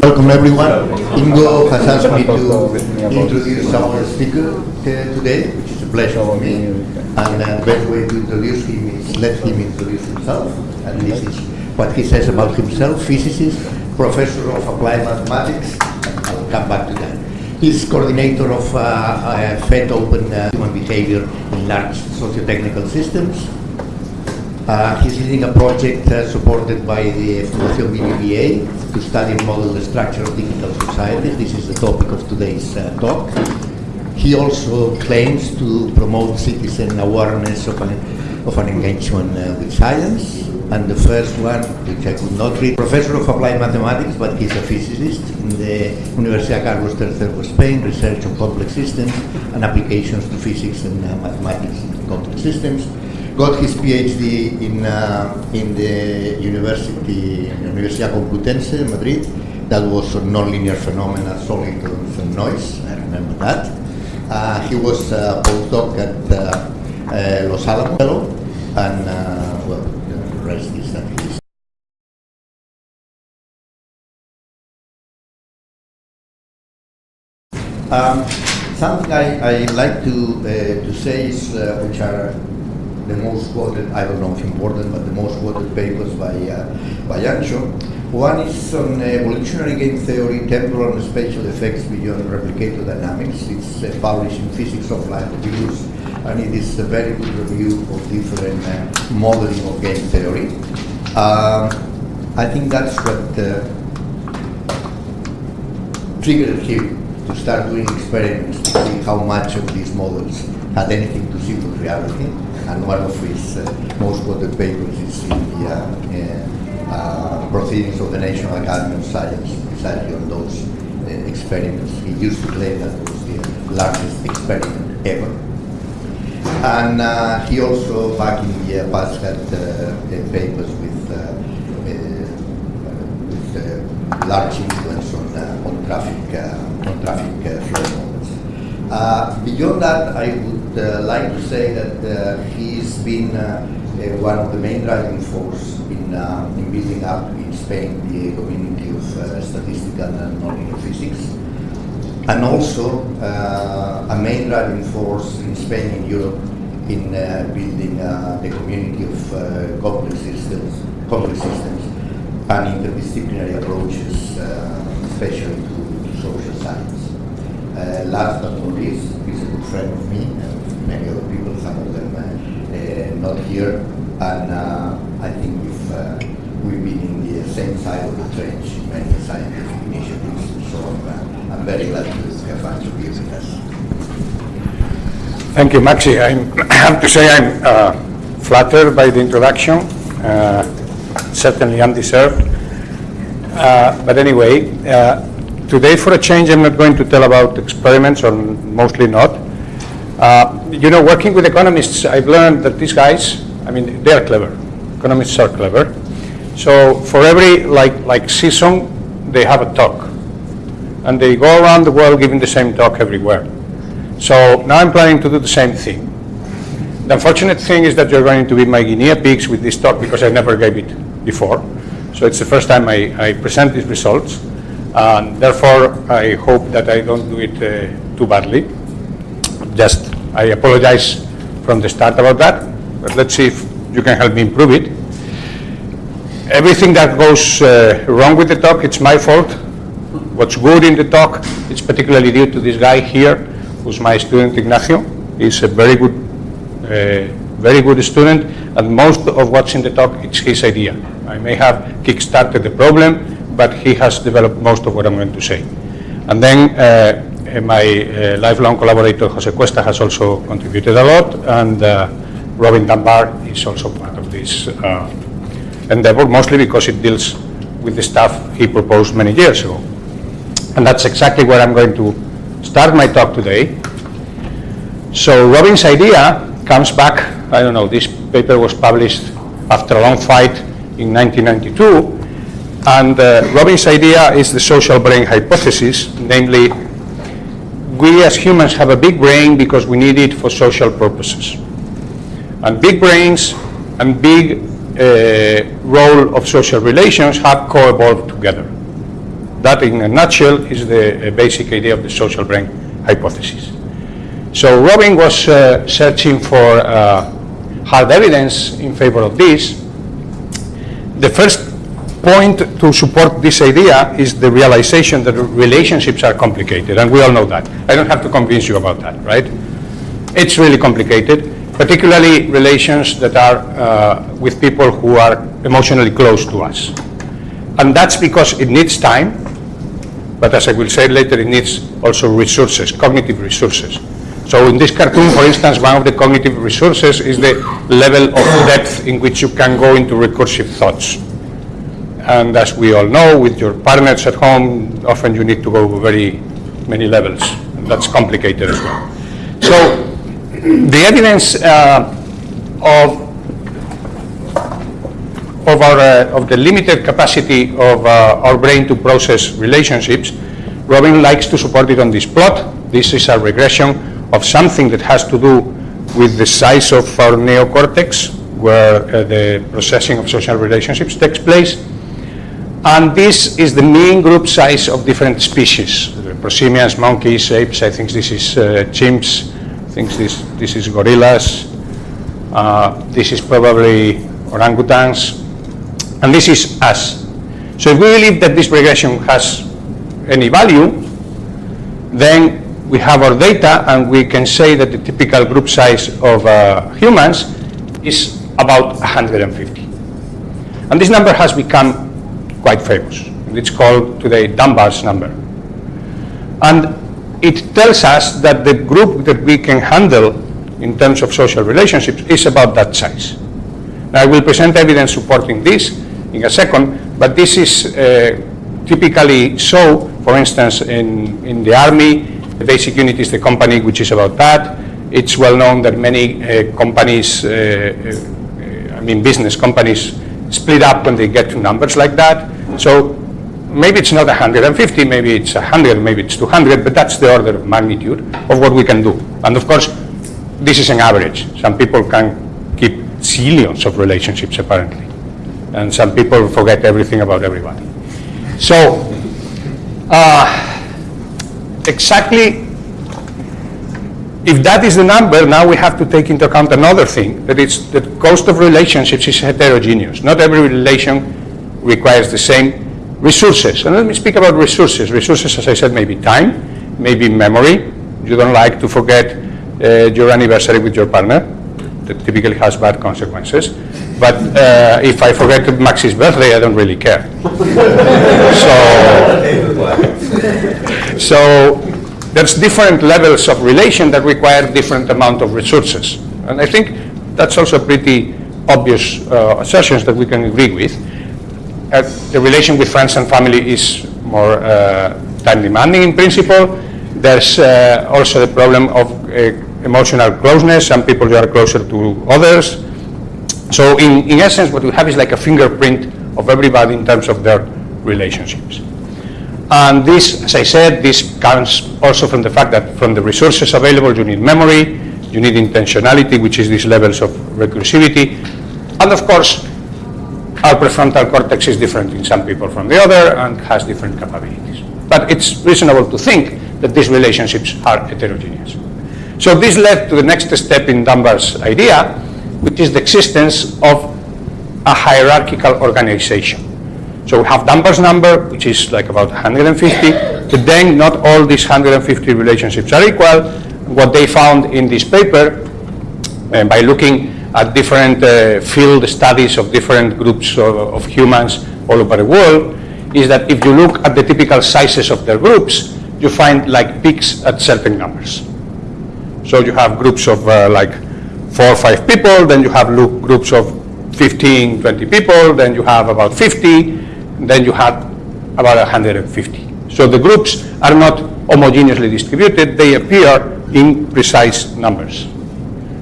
Welcome everyone. Ingo has asked me to introduce our speaker today, which is a pleasure for me. And the best way to introduce him is let him introduce himself. And this is what he says about himself, physicist, professor of applied mathematics. I'll come back to that. He's coordinator of uh, uh, FET Open uh, Human Behavior in Large Socio-Technical Systems. Uh, he's leading a project uh, supported by the Fundación BBVA to study and model the structure of digital societies. This is the topic of today's uh, talk. He also claims to promote citizen awareness of an, of an engagement uh, with science. And the first one, which I could not read, professor of applied mathematics, but he's a physicist in the Universidad Carlos III of Spain, research on complex systems and applications to physics and uh, mathematics in complex systems got his PhD in, uh, in the University, Universidad Complutense, in Madrid. That was on nonlinear phenomena, and noise. I remember that. Uh, he was a postdoc at uh, uh, Los Alamos, and uh, well, the rest is at least. Um, something I, I like to, uh, to say is, uh, which are the most quoted, I don't know if important, but the most quoted papers by, uh, by Anxo. One is on evolutionary game theory, temporal and spatial effects beyond replicator dynamics. It's uh, published in Physics of Life Reviews, and it is a very good review of different uh, modeling of game theory. Um, I think that's what uh, triggered him to start doing experiments to see how much of these models had anything to see with reality and one of his uh, most quoted papers is in the uh, uh, Proceedings of the National Academy of Science, precisely on those experiments. He used to claim that it was the largest experiment ever. And uh, he also, back in the past, had uh, papers with, uh, with large influence on traffic, on traffic flow models. beyond that, I would uh, like to say that uh, he's been uh, one of the main driving force in, in building up in Spain the community of statistical and nonlinear physics and also uh, a main driving force in Spain and Europe in uh, building uh, the community of complex systems, complex systems and interdisciplinary approaches, especially to, to, social science. last but not least, he's a good friend of me and many other people, some of them uh, not here. And uh, I think we've, uh, we've been in the same side of the trench in many scientific initiatives. So I'm, I'm very glad to have Andrew here with us. Thank you, Maxi. I'm, I have to say I'm uh, flattered by the introduction, uh, certainly undeserved. Uh, but anyway, today for a change I'm not going to tell about experiments, or mostly not. Uh, you know, working with economists, I've learned that these guys, I mean, they're clever. Economists are clever. So for every like like season, they have a talk, and they go around the world giving the same talk everywhere. So now I'm planning to do the same thing. The unfortunate thing is that you're going to be my guinea pigs with this talk because I never gave it before. So it's the first time I, I present these results. And therefore, I hope that I don't do it uh, too badly just, I apologize from the start about that, but let's see if you can help me improve it. Everything that goes uh, wrong with the talk, it's my fault. What's good in the talk, it's particularly due to this guy here, who's my student Ignacio. He's a very good, uh, very good student, and most of what's in the talk, it's his idea. I may have kick-started the problem, but he has developed most of what I'm going to say. And then uh, uh, my uh, lifelong collaborator Jose Cuesta has also contributed a lot, and uh, Robin Dunbar is also part of this endeavor, mostly because it deals with the stuff he proposed many years ago. And that's exactly where I'm going to start my talk today. So Robin's idea comes back, I don't know, this paper was published after a long fight in 1992, and uh, Robin's idea is the social brain hypothesis, namely we as humans have a big brain because we need it for social purposes. And big brains and big uh, role of social relations have co-evolved together. That, in a nutshell, is the uh, basic idea of the social brain hypothesis. So Robin was uh, searching for uh, hard evidence in favor of this. The first point to support this idea is the realization that relationships are complicated, and we all know that. I don't have to convince you about that, right? It's really complicated, particularly relations that are uh, with people who are emotionally close to us. And that's because it needs time, but as I will say later, it needs also resources, cognitive resources. So in this cartoon, for instance, one of the cognitive resources is the level of depth in which you can go into recursive thoughts. And as we all know, with your partners at home, often you need to go very many levels. That's complicated as well. So the evidence uh, of of our uh, of the limited capacity of uh, our brain to process relationships, Robin likes to support it on this plot. This is a regression of something that has to do with the size of our neocortex, where uh, the processing of social relationships takes place. And this is the mean group size of different species, prosimians, monkeys, apes, I think this is uh, chimps, I think this, this is gorillas, uh, this is probably orangutans, and this is us. So if we believe that this regression has any value, then we have our data and we can say that the typical group size of uh, humans is about 150. And this number has become quite famous. It's called today Dunbar's number. And it tells us that the group that we can handle in terms of social relationships is about that size. Now, I will present evidence supporting this in a second, but this is uh, typically so, for instance, in, in the army, the basic unit is the company which is about that. It's well known that many uh, companies, uh, uh, I mean business companies, split up when they get to numbers like that. So maybe it's not 150, maybe it's 100, maybe it's 200, but that's the order of magnitude of what we can do. And of course, this is an average. Some people can keep zillions of relationships apparently. And some people forget everything about everybody. So, uh, exactly if that is the number, now we have to take into account another thing, that it's the cost of relationships is heterogeneous. Not every relation requires the same resources. And let me speak about resources. Resources, as I said, may be time, maybe memory. You don't like to forget uh, your anniversary with your partner. That typically has bad consequences. But uh, if I forget Max's birthday, I don't really care. so, so there's different levels of relation that require different amount of resources. And I think that's also pretty obvious uh, assertions that we can agree with. Uh, the relation with friends and family is more uh, time demanding in principle. There's uh, also the problem of uh, emotional closeness. Some people are closer to others. So in, in essence, what we have is like a fingerprint of everybody in terms of their relationships. And this, as I said, this comes also from the fact that from the resources available, you need memory, you need intentionality, which is these levels of recursivity. And of course, our prefrontal cortex is different in some people from the other and has different capabilities. But it's reasonable to think that these relationships are heterogeneous. So this led to the next step in Dunbar's idea, which is the existence of a hierarchical organization. So we have Dunbar's number, which is like about 150, but then not all these 150 relationships are equal. What they found in this paper, uh, by looking at different uh, field studies of different groups of, of humans all over the world, is that if you look at the typical sizes of their groups, you find like peaks at certain numbers. So you have groups of uh, like four or five people, then you have groups of 15, 20 people, then you have about 50, then you have about 150. So the groups are not homogeneously distributed, they appear in precise numbers.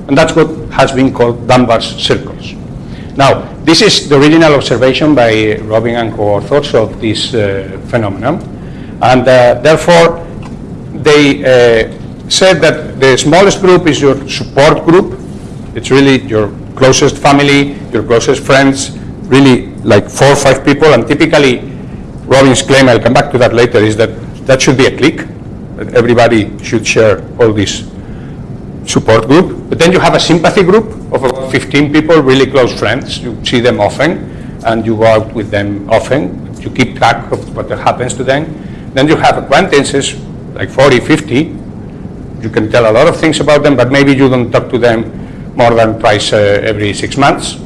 And that's what has been called Dunbar's circles. Now, this is the original observation by Robin and co-authors of this uh, phenomenon. And uh, therefore, they uh, said that the smallest group is your support group. It's really your closest family, your closest friends, really like four or five people, and typically, Robin's claim, I'll come back to that later, is that that should be a clique, everybody should share all this support group. But then you have a sympathy group of about 15 people, really close friends. You see them often, and you go out with them often. You keep track of what happens to them. Then you have acquaintances, like 40, 50. You can tell a lot of things about them, but maybe you don't talk to them more than twice uh, every six months.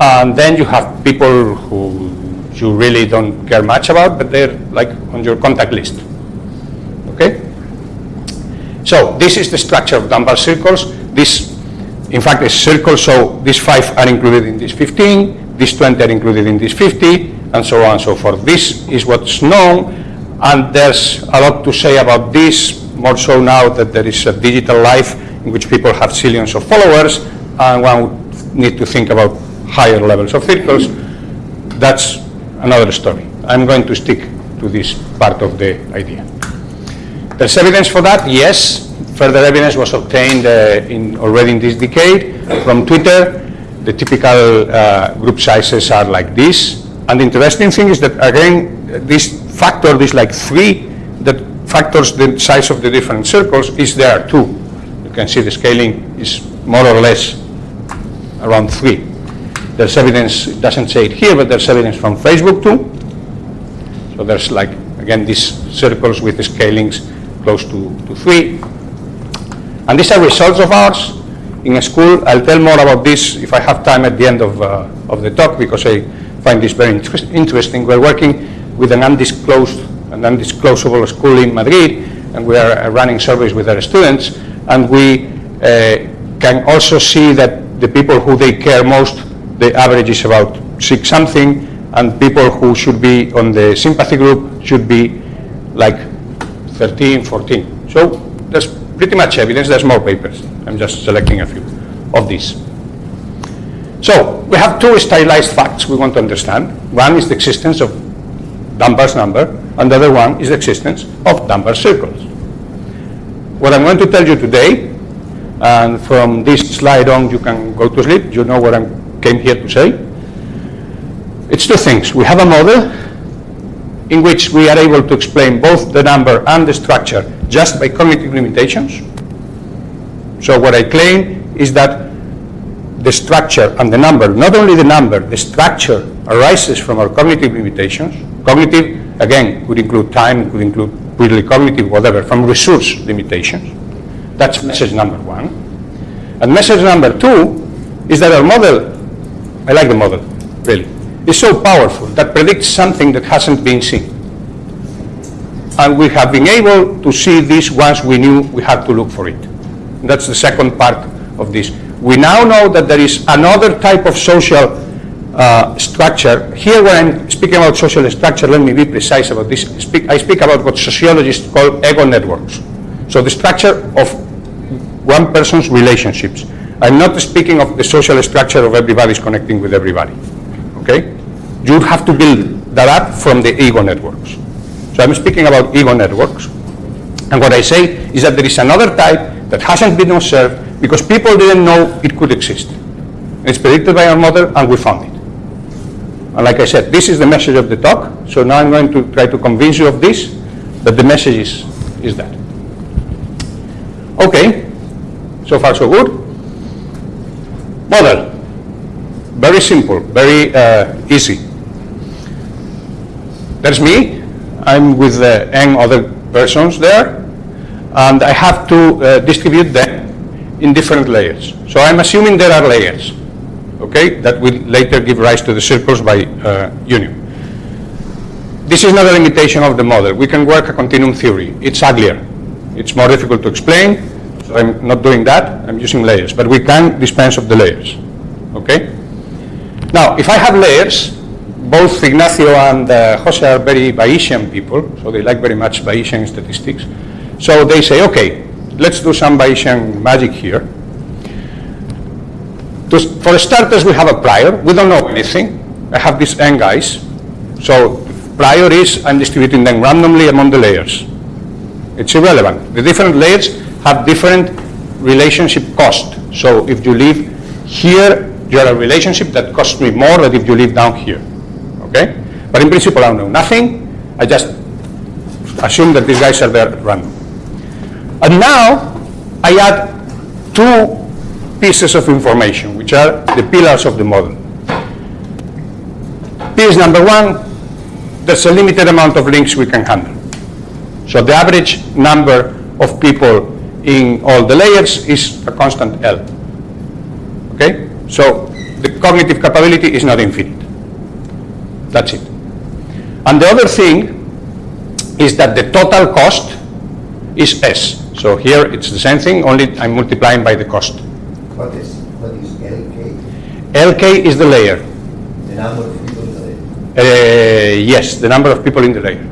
And then you have people who you really don't care much about, but they're like on your contact list. Okay? So this is the structure of Dunbar circles. This, in fact, is circle, so these five are included in this 15, these 20 are included in this 50, and so on and so forth. This is what's known, and there's a lot to say about this, more so now that there is a digital life in which people have zillions of followers, and one would need to think about higher levels of circles. That's another story. I'm going to stick to this part of the idea. There's evidence for that, yes. Further evidence was obtained uh, in, already in this decade from Twitter. The typical uh, group sizes are like this. And the interesting thing is that, again, this factor, this like three, that factors the size of the different circles is there too. You can see the scaling is more or less around three. There's evidence, it doesn't say it here, but there's evidence from Facebook too. So there's like, again, these circles with the scalings close to, to three. And these are results of ours in a school. I'll tell more about this if I have time at the end of, uh, of the talk because I find this very inter interesting. We're working with an undisclosed, an undisclosable school in Madrid and we are uh, running surveys with our students and we uh, can also see that the people who they care most the average is about six something, and people who should be on the sympathy group should be like 13, 14. So there's pretty much evidence, there's more papers. I'm just selecting a few of these. So we have two stylized facts we want to understand. One is the existence of Dunbar's number, and the other one is the existence of Dunbar circles. What I'm going to tell you today, and from this slide on you can go to sleep, you know what I'm came here to say. It's two things. We have a model in which we are able to explain both the number and the structure just by cognitive limitations. So what I claim is that the structure and the number, not only the number, the structure arises from our cognitive limitations. Cognitive, again, could include time, could include purely cognitive, whatever, from resource limitations. That's message number one. And message number two is that our model I like the model, really. It's so powerful that predicts something that hasn't been seen. And we have been able to see this once we knew we had to look for it. That's the second part of this. We now know that there is another type of social uh, structure. Here when I'm speaking about social structure, let me be precise about this. Speak, I speak about what sociologists call ego networks. So the structure of one person's relationships. I'm not speaking of the social structure of everybody's connecting with everybody. Okay? You have to build that up from the ego networks. So I'm speaking about ego networks. And what I say is that there is another type that hasn't been observed because people didn't know it could exist. It's predicted by our model and we found it. And like I said, this is the message of the talk. So now I'm going to try to convince you of this, but the message is, is that. Okay, so far so good. Model, very simple, very uh, easy. That's me, I'm with uh, n other persons there, and I have to uh, distribute them in different layers. So I'm assuming there are layers, okay, that will later give rise to the circles by uh, union. This is not a limitation of the model. We can work a continuum theory. It's uglier. It's more difficult to explain, I'm not doing that, I'm using layers, but we can dispense of the layers, okay? Now, if I have layers, both Ignacio and uh, Jose are very Bayesian people, so they like very much Bayesian statistics. So they say, okay, let's do some Bayesian magic here. For starters, we have a prior. We don't know anything. I have these n guys. So prior is I'm distributing them randomly among the layers. It's irrelevant. The different layers have different relationship cost. So if you live Here, you are a relationship that costs me more than if you live down here. Okay? But in principle, I don't know nothing. I just assume that these guys are there at random. And now, I add two pieces of information, which are the pillars of the model. Piece number one, there's a limited amount of links we can handle. So the average number of people in all the layers is a constant L. Okay? So the cognitive capability is not infinite. That's it. And the other thing is that the total cost is S. So here it's the same thing, only I'm multiplying by the cost. What is, what is LK? LK is the layer. The number of people in the layer. Uh, yes, the number of people in the layer.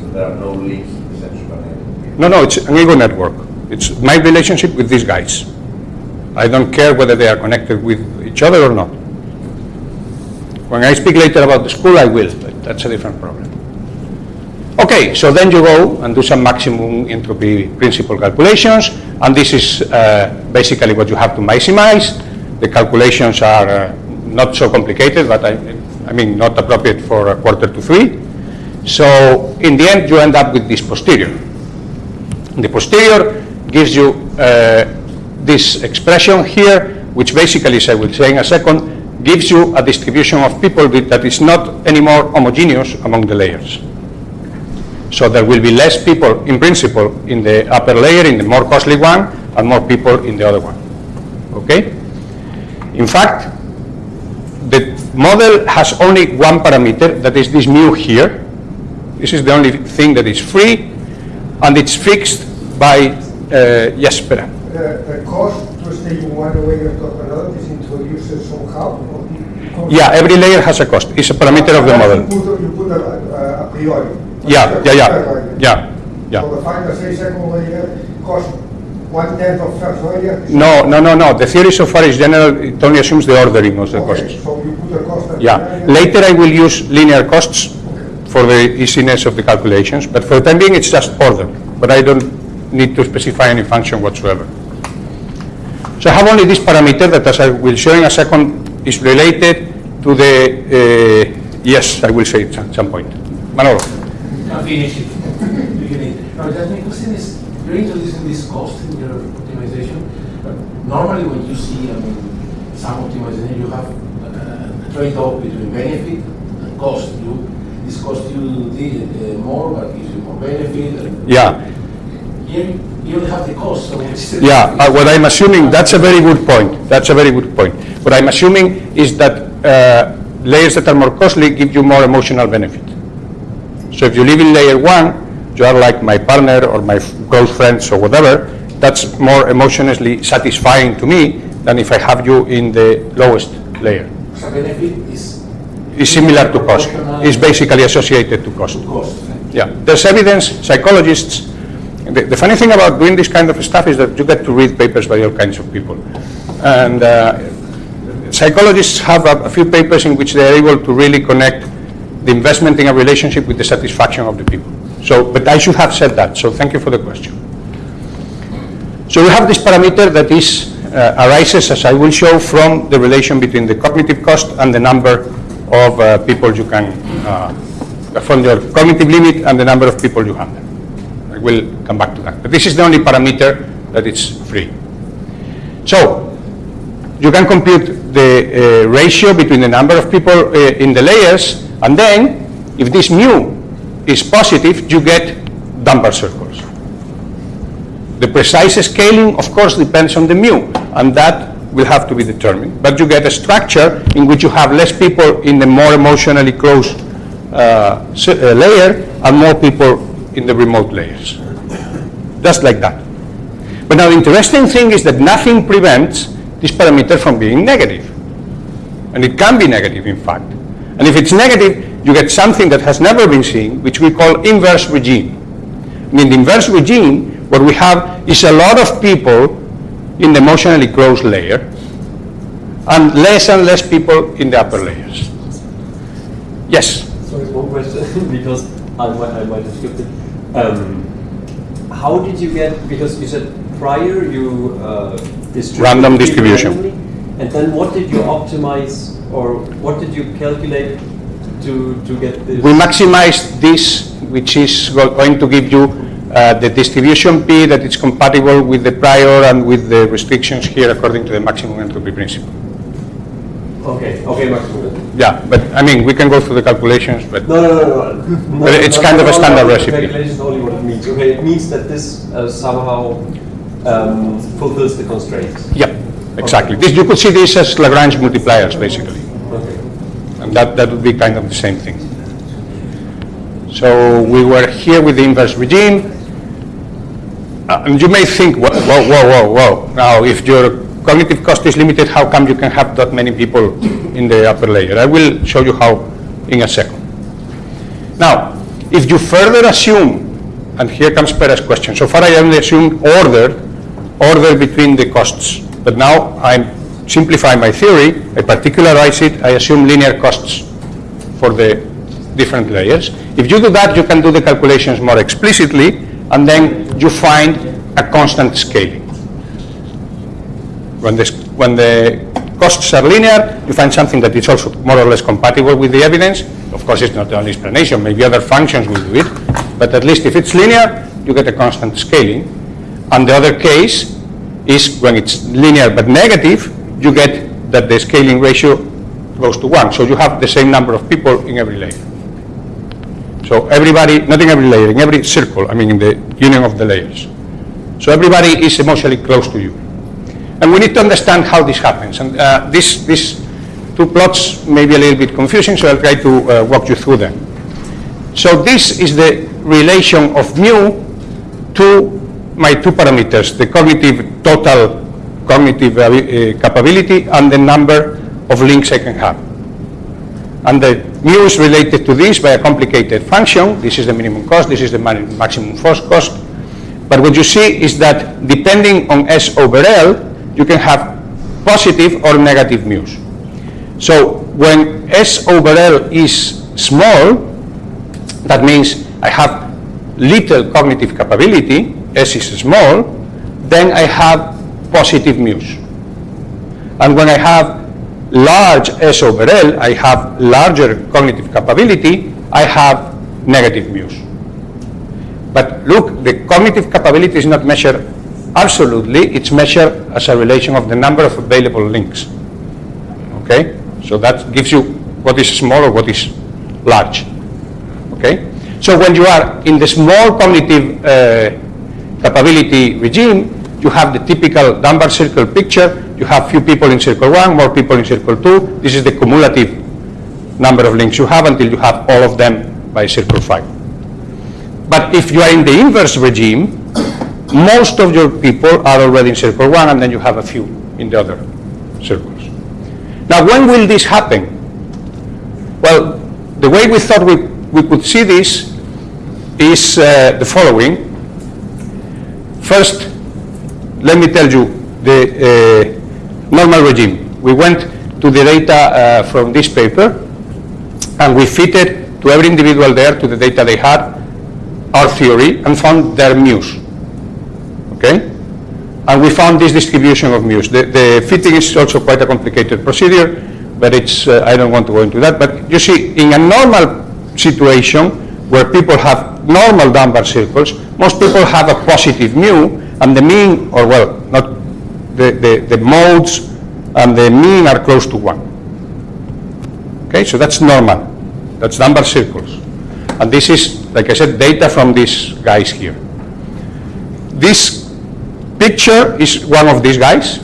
So there are no links to the central network. No, no, it's an ego network. It's my relationship with these guys. I don't care whether they are connected with each other or not. When I speak later about the school, I will, but that's a different problem. Okay, so then you go and do some maximum entropy principle calculations, and this is uh, basically what you have to maximize. The calculations are uh, not so complicated, but I, I mean, not appropriate for a quarter to three. So in the end, you end up with this posterior. The posterior gives you uh, this expression here, which basically, as I will say in a second, gives you a distribution of people that is not anymore homogeneous among the layers. So there will be less people, in principle, in the upper layer, in the more costly one, and more people in the other one. Okay? In fact, the model has only one parameter, that is this mu here. This is the only thing that is free, and it's fixed by, uh, yes, The, the cost to stay one layer to another is introduced somehow? or the Yeah, every layer has a cost. It's a parameter of the You model. put, you put a, a- priori. Yeah, yeah, yeah, yeah, yeah. So the that say second layer cost one tenth of first layer? No, no, no, no. The theory so far is general, it only assumes the ordering of the Okay, costs. so you put a cost at. Yeah, the later I will use linear costs for the easiness of the calculations, but for the time being, it's just order. But I don't need to specify any function whatsoever. So I have only this parameter that, as I will show in a second, is related to the, uh, yes, I will say it at some point. Manolo? No, finish it. Need- just question is, you're introducing this cost in your optimization, normally when you see, I mean, some optimization, you have uh, a trade-off between benefit and cost. You, this cost you the, uh, more, but gives you more benefit. and Yeah. Here, you only have the cost, so. Yeah, uh, what I'm assuming, that's a very good point. That's a very good point. What I'm assuming is that uh, layers that are more costly give you more emotional benefit. So if you live in layer one, you are like my partner or my close friends or whatever, that's more emotionally satisfying to me than if I have you in the lowest layer. So benefit is. It's similar to cost. It's basically associated to cost. To cost. Yeah, there's evidence, psychologists, the, the funny thing about doing this kind of stuff is that you get to read papers by all kinds of people. And uh, psychologists have a, a few papers in which they are able to really connect the investment in a relationship with the satisfaction of the people. So, but I should have said that, so thank you for the question. So we have this parameter that is, uh, arises, as I will show, from the relation between the cognitive cost and the number of uh, people you can, uh, from your cognitive limit and the number of people you handle. I will come back to that. But this is the only parameter that is free. So, you can compute the uh, ratio between the number of people uh, in the layers, and then, if this mu is positive, you get Dunbar circles. The precise scaling, of course, depends on the mu, and that will have to be determined. But you get a structure in which you have less people in the more emotionally close uh, uh, layer and more people in the remote layers. Just like that. But now the interesting thing is that nothing prevents this parameter from being negative. And it can be negative, in fact. And if it's negative, you get something that has never been seen, which we call inverse regime. And in the inverse regime, what we have is a lot of people in the emotionally closed layer, and less and less people in the upper layers. Yes? Sorry, one question, because I might, I might have skipped it. Um, how did you get, because you said prior you uh, distributed Random distribution. randomly, And then what did you optimize or what did you calculate to, to get this? We maximize this, which is going to give you uh, the distribution P that is compatible with the prior and with the restrictions here according to the maximum entropy principle. Okay, okay, maximum. Yeah, but I mean, we can go through the calculations, but No, no, no, no. But it's Not- kind of a standard recipe. Calculation only what it means. Okay, it means that this uh, somehow um, fulfills the constraints. yeah, exactly. This, you could see this as Lagrange multipliers, basically. Okay. And that, that would be kind of the same thing. So we were here with the inverse regime. Uh, And you may think, whoa, whoa, whoa, whoa. Now, if your cognitive cost is limited, how come you can have that many people in the upper layer? I will show you how in a second. Now, if you further assume, and here comes Perez's question, so far I only assumed order, order between the costs. But now I'm simplifying my theory, I particularize it, I assume linear costs for the different layers. If you do that, you can do the calculations more explicitly, and then you find a constant scaling. When the, when the costs are linear, you find something that is also more or less compatible with the evidence. Of course, it's not the only explanation, maybe other functions will do it, but at least if it's linear, you get a constant scaling. And the other case is when it's linear but negative, you get that the scaling ratio goes to one. So you have the same number of people in every layer. So everybody, not in every layer, in every circle, I mean in the union of the layers. So everybody is emotionally close to you. And we need to understand how this happens. And uh, this, these two plots may be a little bit confusing, so I'll try to uh, walk you through them. So this is the relation of mu to my two parameters, the cognitive, total cognitive uh, capability and the number of links I can have. And the mu is related to this by a complicated function. This is the minimum cost, this is the maximum force cost. But what you see is that depending on S over L, you can have positive or negative mu's. So when S over L is small, that means I have little cognitive capability, S is small, then I have positive mu's. And when I have large S over L, I have larger cognitive capability, I have negative mu's. But look, the cognitive capability is not measured absolutely, it's measured as a relation of the number of available links. Okay? So that gives you what is small or what is large. Okay? So when you are in the small cognitive uh, capability regime, you have the typical Dunbar circle picture. You have few people in circle one, more people in circle two. This is the cumulative number of links you have until you have all of them by circle five. But if you are in the inverse regime, most of your people are already in circle one, and then you have a few in the other circles. Now, when will this happen? Well, the way we thought we, we could see this is uh, the following. First, let me tell you the uh, normal regime. We went to the data uh, from this paper, and we fitted to every individual there to the data they had our theory and found their mu's. Okay? And we found this distribution of mu's. The, the fitting is also quite a complicated procedure, but it's, uh, I don't want to go into that. But you see, in a normal situation where people have normal Dunbar circles, most people have a positive mu, and the mean, or well, not the, the, the modes and the mean are close to one. Okay, so that's normal. That's Dunbar circles. And this is, like I said, data from these guys here. This picture is one of these guys.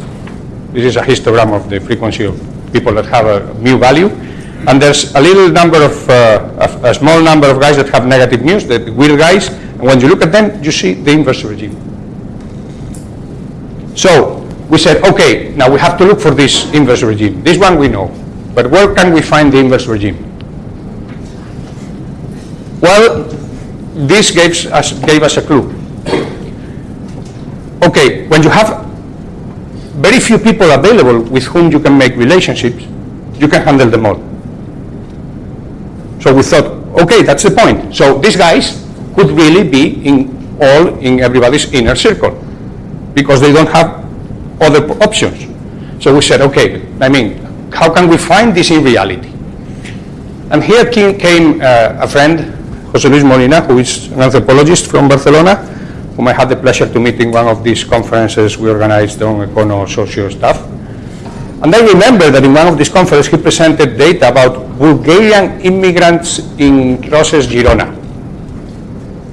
This is a histogram of the frequency of people that have a mu value. And there's a little number of, uh, a, a small number of guys that have negative mu's, the weird guys. And when you look at them, you see the inverse regime. So we said, okay, now we have to look for this inverse regime. This one we know. But where can we find the inverse regime? Well, this gave us, gave us a clue. Okay, when you have very few people available with whom you can make relationships, you can handle them all. So we thought, okay, that's the point. So these guys could really be in all in everybody's inner circle because they don't have other options. So we said, okay, I mean, how can we find this in reality? And here came, came uh, a friend, José Luis Molina, who is an anthropologist from Barcelona, whom I had the pleasure to meet in one of these conferences we organized on econo socio stuff. And I remember that in one of these conferences he presented data about Bulgarian immigrants in Roses, Girona.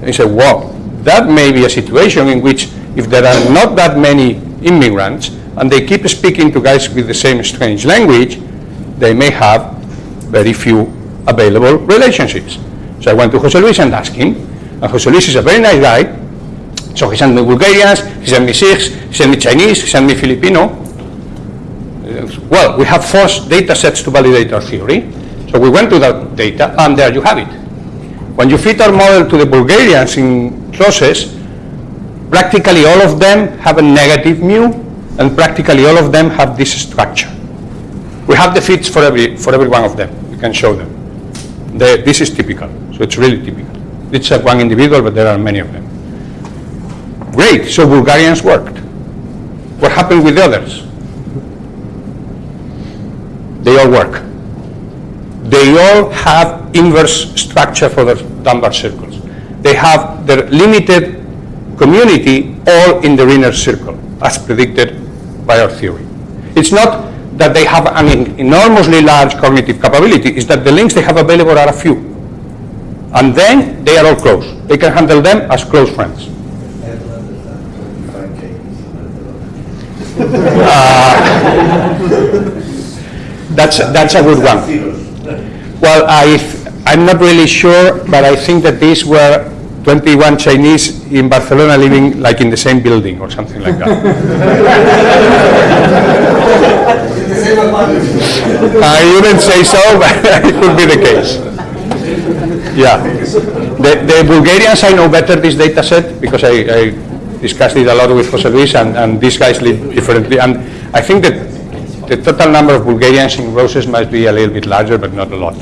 He said, wow, that may be a situation in which if there are not that many immigrants and they keep speaking to guys with the same strange language, they may have very few available relationships. So I went to Jose Luis and asked him, and Jose Luis is a very nice guy, so he sent me Bulgarians, he sent me Sikhs, he sent me Chinese, he sent me Filipino. Uh, Well, we have four data sets to validate our theory. So we went to that data, and there you have it. When you fit our model to the Bulgarians in Roses, practically all of them have a negative mu, and practically all of them have this structure. We have the fits for every, for every one of them. We can show them. The- this is typical, so it's really typical. It's uh, one individual, but there are many of them. Great, so Bulgarians worked. What happened with the others? They all work. They all have inverse structure for the Dunbar circles. They have their limited community all in the inner circle, as predicted by our theory. It's not that they have an enormously large cognitive capability, it's that the links they have available are a few. And then they are all close. They can handle them as close friends. Uh, that's, that's a good one. Well, I, I'm not really sure, but I think that these were 21 Chinese in Barcelona living like in the same building or something like that. I wouldn't say so, but it could be the case. Yeah. The, the Bulgarians, I know better this data set because I, I discussed it a lot with Jose Luis and, and these guys live differently. And I think that the total number of Bulgarians in Roses must be a little bit larger, but not a lot.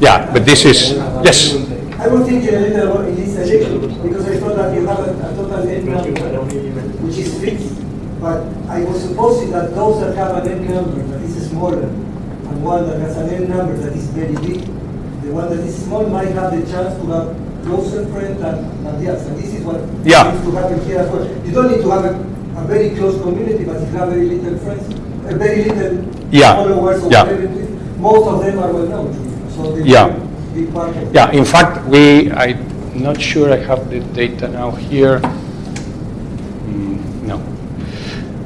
Yeah, but this is, yes. I was thinking a little about election because I thought that you have a, a total number which is fixed. But I was supposing that those that have an n number that is smaller and one that has an n number that is very big, the one that is small might have the chance to have closer friends than, than the others. And this is what Yeah. needs to happen here as well. You don't need to have a, a very close community, but if you have very little friends, a very little Yeah. followers Yeah. whatever it is, most of them are well known to you. So Yeah. Yeah, in fact, we, I'm not sure I have the data now here. Mm, No.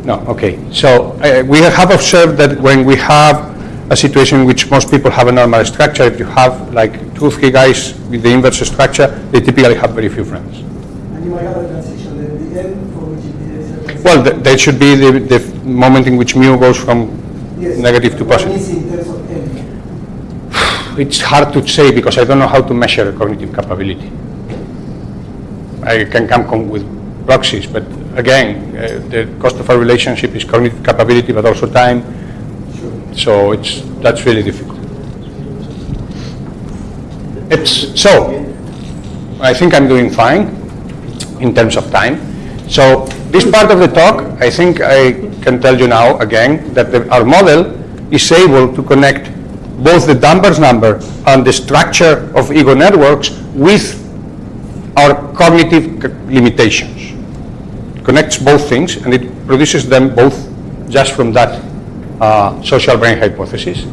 No, okay. So uh, we have observed that when we have a situation in which most people have a normal structure, if you have like two, three guys with the inverse structure, they typically have very few friends. And you might have a transition, the, the end for which it is a transition. Well, th- that should be the, the moment in which mu goes from Yes. negative to positive. is in terms of end? It's hard to say because I don't know how to measure cognitive capability. I can come with proxies, but again, uh, the cost of a relationship is cognitive capability, but also time. So it's, that's really difficult. It's, so, I think I'm doing fine in terms of time. So this part of the talk, I think I can tell you now again that the, our model is able to connect both the Dunbar's number and the structure of ego networks with our cognitive limitations. Connects both things and it produces them both just from that uh, social brain hypothesis.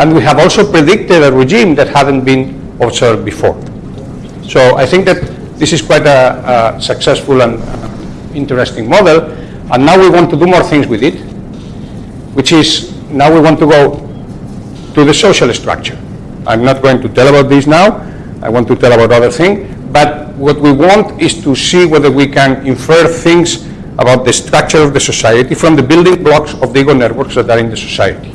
And we have also predicted a regime that hadn't been observed before. So I think that this is quite a, a successful and uh, interesting model. And now we want to do more things with it, which is now we want to go to the social structure. I'm not going to tell about this now. I want to tell about other things. But what we want is to see whether we can infer things about the structure of the society from the building blocks of the ego networks that are in the society.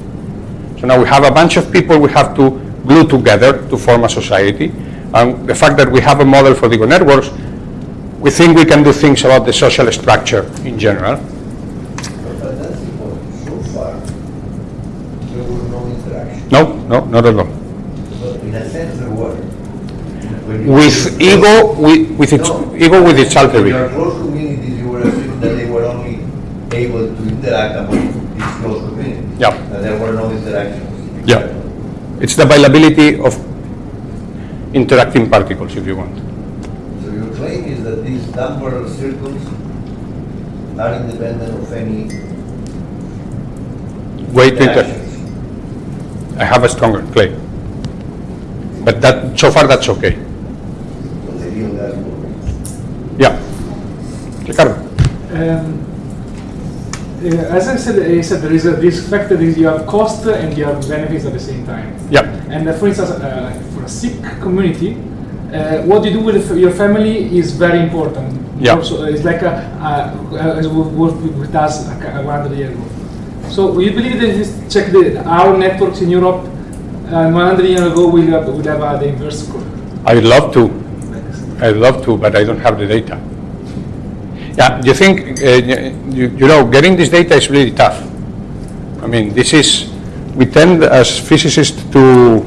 So now we have a bunch of people we have to glue together to form a society. And the fact that we have a model for the ego networks, we think we can do things about the social structure in general. But that's important. So far, there was no interaction. No, no, not at all. In a sense, were. With ego, with, with its No. ego with its alter your close communities, you were assuming that they were only able to interact among these close Yeah, and there were no interactions. yeah. It's the availability of interacting particles, if you want. So your claim is that these Dunbar circles are independent of any Way to inter- interactions? I have a stronger claim. But that, so far, that's okay. Well, the real gas will- Yeah. Ricardo? Um, uh, As I said, I said there is a risk factor, is you have cost and you have benefits at the same time. Yeah. And uh, for instance, uh, for a sick community, uh, what you do with your family is very important. Yeah. Also, it's like a, uh, we worked with, us like a 100 years ago. So you believe that this check the, our networks in Europe uh, 100 years ago will have, will have uh, the inverse curve. I'd love to. I'd love to, but I don't have the data. Yeah, you think, uh, you, you know, getting this data is really tough. I mean, this is, we tend as physicists to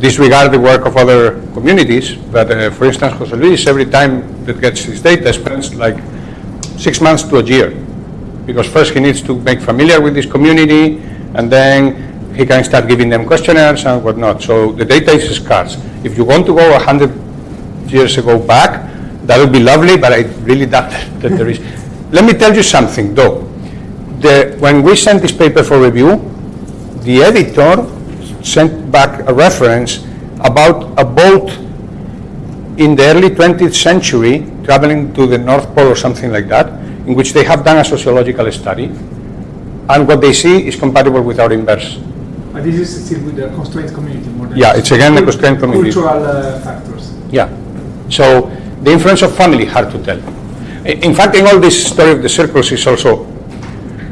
disregard the work of other communities, but uh, for instance, Jose Luis, every time that gets his data, spends like six months to a year. Because first he needs to make familiar with this community, and then he can start giving them questionnaires and whatnot. So the data is scarce. If you want to go 100 years ago back, that would be lovely, but I really doubt that there is. Let me tell you something, though. The, when we sent this paper for review, the editor sent back a reference about a boat in the early 20th century traveling to the North Pole or something like that, in which they have done a sociological study, and what they see is compatible with our inverse. But this is still with the constrained community more than Yeah, it's again the constrained community. Cultural uh, factors. Yeah. So the influence of family, hard to tell. In fact, in all this story of the circles is also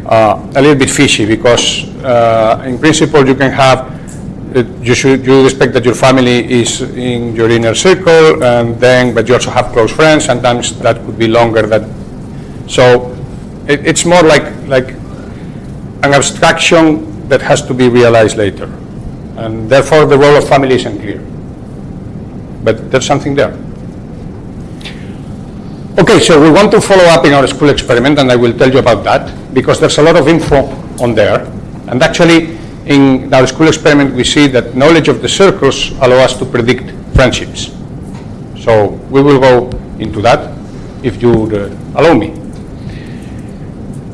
uh, a little bit fishy because uh, in principle you can have, uh, you should, you expect that your family is in your inner circle and then, but you also have close friends, sometimes that could be longer than, so it, it's more like, like an abstraction that has to be realized later. And therefore the role of family isn't clear. But there's something there. Okay, so we want to follow up in our school experiment, and I will tell you about that, because there's a lot of info on there. And actually, in our school experiment, we see that knowledge of the circles allow us to predict friendships. So we will go into that, if you uh, allow me.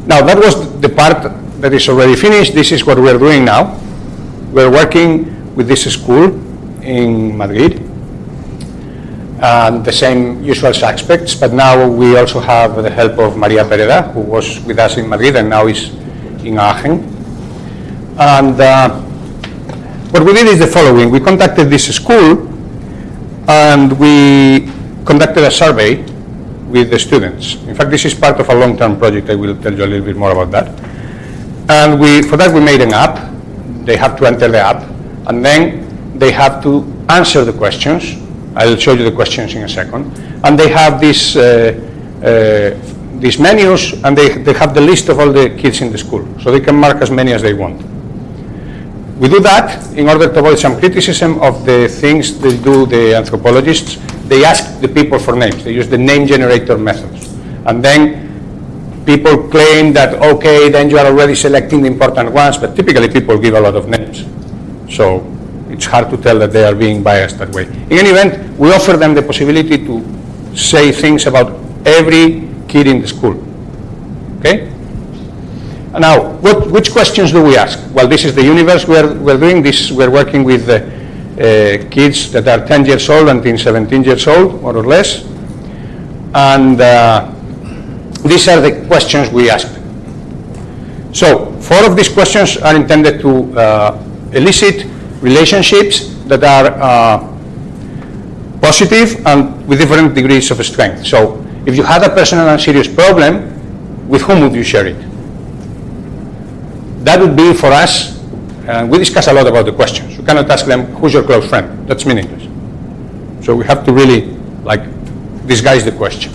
Now, that was the part that is already finished. This is what we're doing now. We're working with this school in Madrid, and the same usual suspects, but now we also have the help of Maria Pereda, who was with us in Madrid and now is in Aachen. And uh, what we did is the following. We contacted this school and we conducted a survey with the students. In fact, this is part of a long-term project. I will tell you a little bit more about that. And we, for that, we made an app. They have to enter the app, and then they have to answer the questions. I'll show you the questions in a second. And they have these, uh, uh, these menus, and they, they have the list of all the kids in the school, so they can mark as many as they want. We do that in order to avoid some criticism of the things they do, the anthropologists. They ask the people for names. They use the name generator methods. And then people claim that, okay, then you are already selecting the important ones, but typically people give a lot of names. So it's hard to tell that they are being biased that way. In any event, we offer them the possibility to say things about every kid in the school. Okay? And Now, what, which questions do we ask? Well, this is the universe we're, we're doing. This, we're working with uh, uh, kids that are 10 years old until 17 years old, more or less. And uh, these are the questions we ask. So, four of these questions are intended to uh, elicit relationships that are uh, positive and with different degrees of strength. So, if you had a personal and serious problem, with whom would you share it? That would be for us, and we discuss a lot about the questions. You cannot ask them, who's your close friend? That's meaningless. So we have to really, like, disguise the question.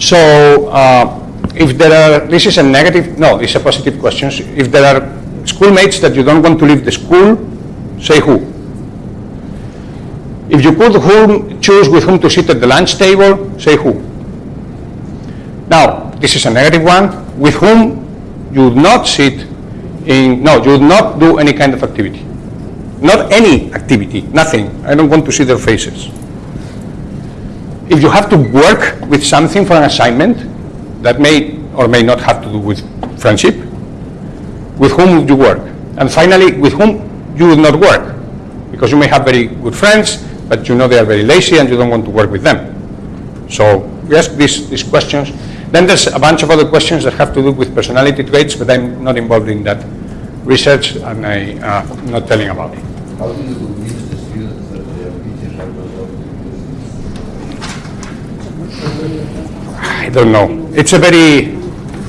So uh, if there are, this is a negative, no, it's a positive question. If there are schoolmates that you don't want to leave the school, say who. If you could whom, choose with whom to sit at the lunch table, say who. Now, this is a negative one. With whom you would not sit in, no, you would not do any kind of activity. Not any activity, nothing. I don't want to see their faces. If you have to work with something for an assignment that may or may not have to do with friendship, with whom would you work? And finally, with whom you would not work? Because you may have very good friends, but you know they are very lazy and you don't want to work with them. So we ask these, these questions. Then there's a bunch of other questions that have to do with personality traits, but I'm not involved in that research and I, uh, I'm not telling about it. How do you convince the students that their are not going use this? I don't know. It's a very,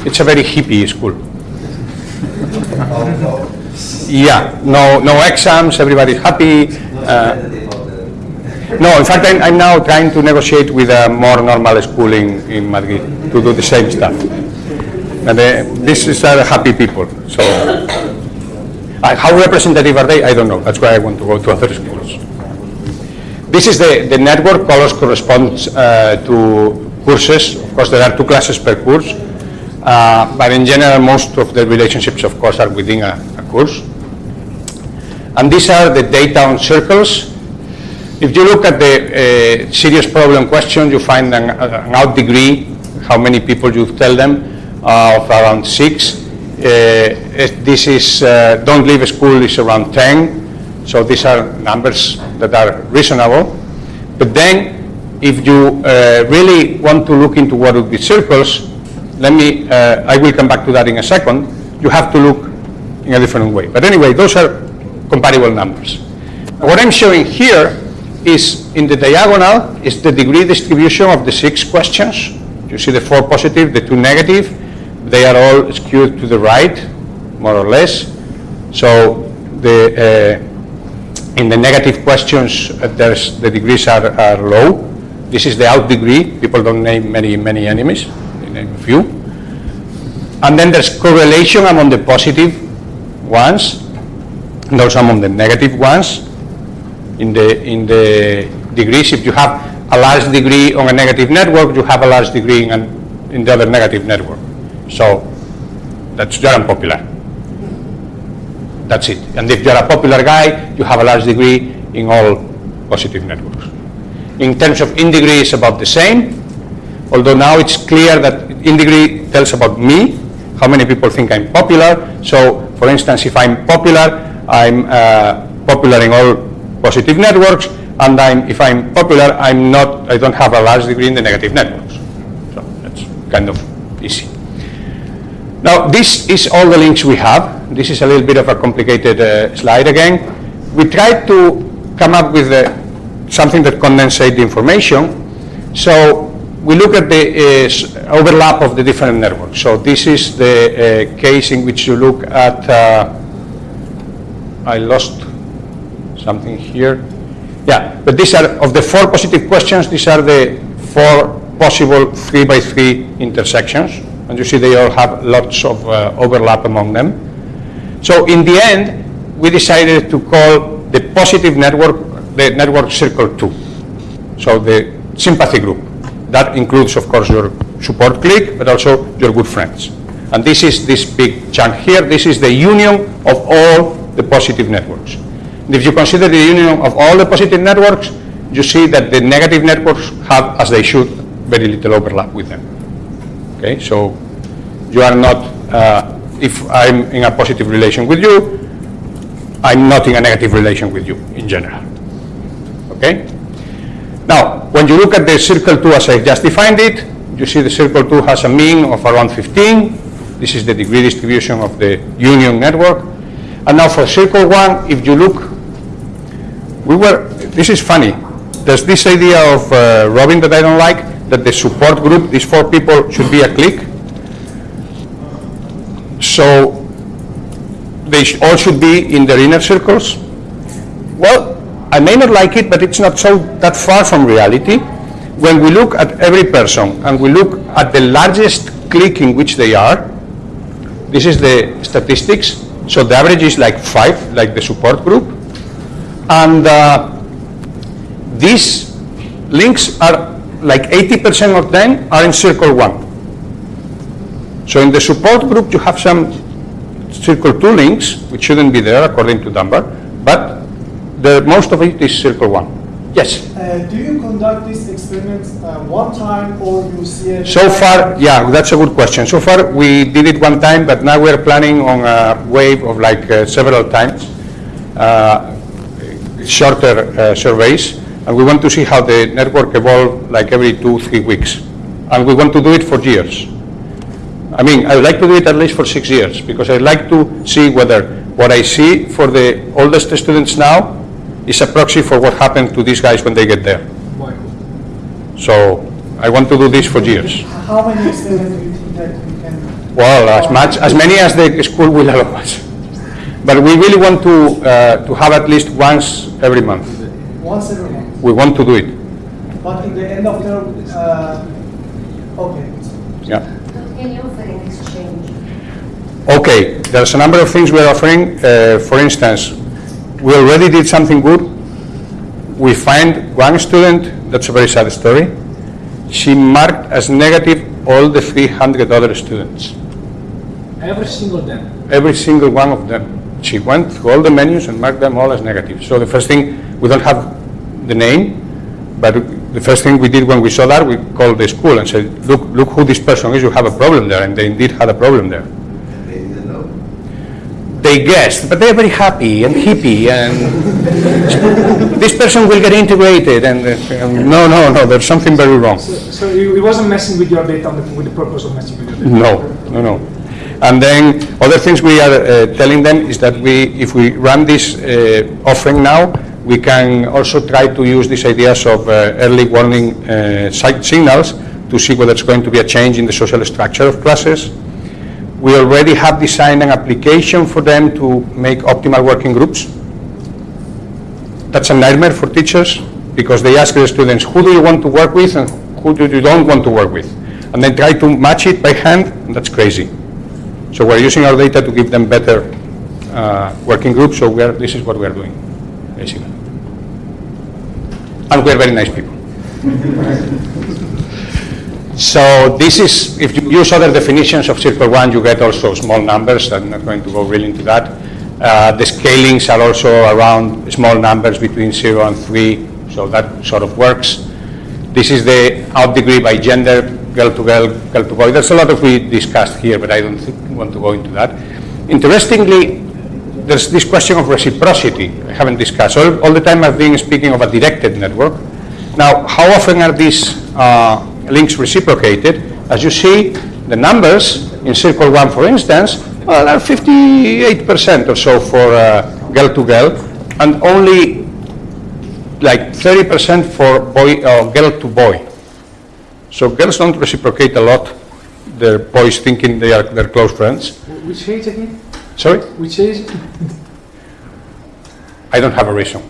it's a very hippie school. Yeah, no, no exams, everybody's happy. Uh, no, in fact, I'm, I'm now trying to negotiate with a more normal school in, Madrid to do the same stuff. And uh, this is uh, happy people, so. Uh, how representative are they? I don't know. That's why I want to go to other schools. This is the, the network. Colors corresponds uh, to courses. Of course, there are two classes per course. Uh, but in general, most of the relationships, of course, are within a, a course. And these are the data on circles. If you look at the uh, serious problem question, you find an, an out degree, how many people you tell them, uh, of around six. Uh, this is, uh, don't leave school is around 10. So these are numbers that are reasonable. But then, if you uh, really want to look into what would be circles, let me, I will come back to that in a second. You have to look in a different way. But anyway, those are comparable numbers. What I'm showing here is in the diagonal is the degree distribution of the six questions. You see the four positive, the two negative. They are all skewed to the right, more or less. So the, uh, in the negative questions, uh, there's, the degrees are, are low. This is the out degree. People don't name many, many enemies. They name a few. And then there's correlation among the positive ones and also among the negative ones. In the, in the degrees, if you have a large degree on a negative network, you have a large degree in, an, in the other negative network. So that's you're unpopular. That's it. And if you're a popular guy, you have a large degree in all positive networks. In terms of in degree, it's about the same, although now it's clear that in degree tells about me, how many people think I'm popular. So, for instance, if I'm popular, I'm uh, popular in all positive networks, and I'm, if I'm popular, I'm not, I don't have a large degree in the negative networks. So that's kind of easy. Now, this is all the links we have. This is a little bit of a complicated uh, slide again. We tried to come up with uh, something that condensates the information. So we look at the uh, overlap of the different networks. So this is the uh, case in which you look at, uh, I lost something here. Yeah, but these are, of the four positive questions, these are the four possible three by three intersections. And you see they all have lots of uh, overlap among them. So in the end, we decided to call the positive network, the network circle two. So the sympathy group. That includes, of course, your support clique, but also your good friends. And this is this big chunk here. This is the union of all the positive networks. If you consider the union of all the positive networks, you see that the negative networks have, as they should, very little overlap with them. Okay, so you are not, uh, if I'm in a positive relation with you, I'm not in a negative relation with you in general. Okay? Now, when you look at the circle 2 as I just defined it, you see the circle 2 has a mean of around 15. This is the degree distribution of the union network. And now for circle 1, if you look, we were, this is funny. There's this idea of uh, Robin that I don't like, that the support group, these four people, should be a clique. So they all should be in their inner circles. Well, I may not like it, but it's not so that far from reality. When we look at every person and we look at the largest clique in which they are, this is the statistics. So the average is like five, like the support group. And uh, these links are like 80% of them are in circle one. So in the support group, you have some circle two links, which shouldn't be there according to Dunbar, but the, most of it is circle one. Yes? Uh, do you conduct these experiments uh, one time or you see it? So far, yeah, that's a good question. So far, we did it one time, but now we're planning on a wave of like uh, several times, uh, shorter uh, surveys, and we want to see how the network evolve like every two, three weeks. And we want to do it for years. I mean, I would like to do it at least for six years, because I'd like to see whether what I see for the oldest students now is a proxy for what happened to these guys when they get there. So I want to do this for years. How many experiments do you think that you can? Well, as much, as many as the school will allow us. But we really want to, uh, to have at least once every month. Once every month? We want to do it, But in the end of the, uh, okay. yeah. What can you offer in exchange? Okay, there's a number of things we're offering. Uh, For instance, we already did something good. We find one student, that's a very sad story, she marked as negative all the 300 other students, Every single day. every single one of them. She went through all the menus and marked them all as negative. So the first thing, we don't have the name, but the first thing we did when we saw that, we called the school and said, look, look who this person is, you have a problem there, and they indeed had a problem there. They didn't know. they guessed, but they're very happy and hippie, and this person will get integrated, and no, no, no, there's something very wrong. So, so it it wasn't messing with your data the- with the purpose of messing with your data? No, no, no. And then other things we are uh, telling them is that we, if we run this uh, offering now, we can also try to use these ideas of uh, early warning uh, si- signals to see whether it's going to be a change in the social structure of classes. We already have designed an application for them to make optimal working groups. That's a nightmare for teachers because they ask the students, who do you want to work with and who do you don't want to work with? And they try to match it by hand, and that's crazy. So we're using our data to give them better uh, working groups, so are, this is what we are doing, basically. And we're very nice people. So this is, if you use other definitions of Circle 1, you get also small numbers, I'm not going to go really into that. Uh, The scalings are also around small numbers between 0 and 3, so that sort of works. This is the out degree by gender, girl to girl, girl to boy. There's a lot of we discussed here, but I don't think, want to go into that. Interestingly, there's this question of reciprocity I haven't discussed. All, all the time I've been speaking of a directed network. Now, how often are these uh, links reciprocated? As you see, the numbers in Circle 1, for instance, well, are 58% or so for uh, girl to girl, and only like 30% for boy, uh, girl to boy. So girls don't reciprocate a lot, their boys thinking they are their close friends. Which age again? Sorry? Which age? I don't have a reason.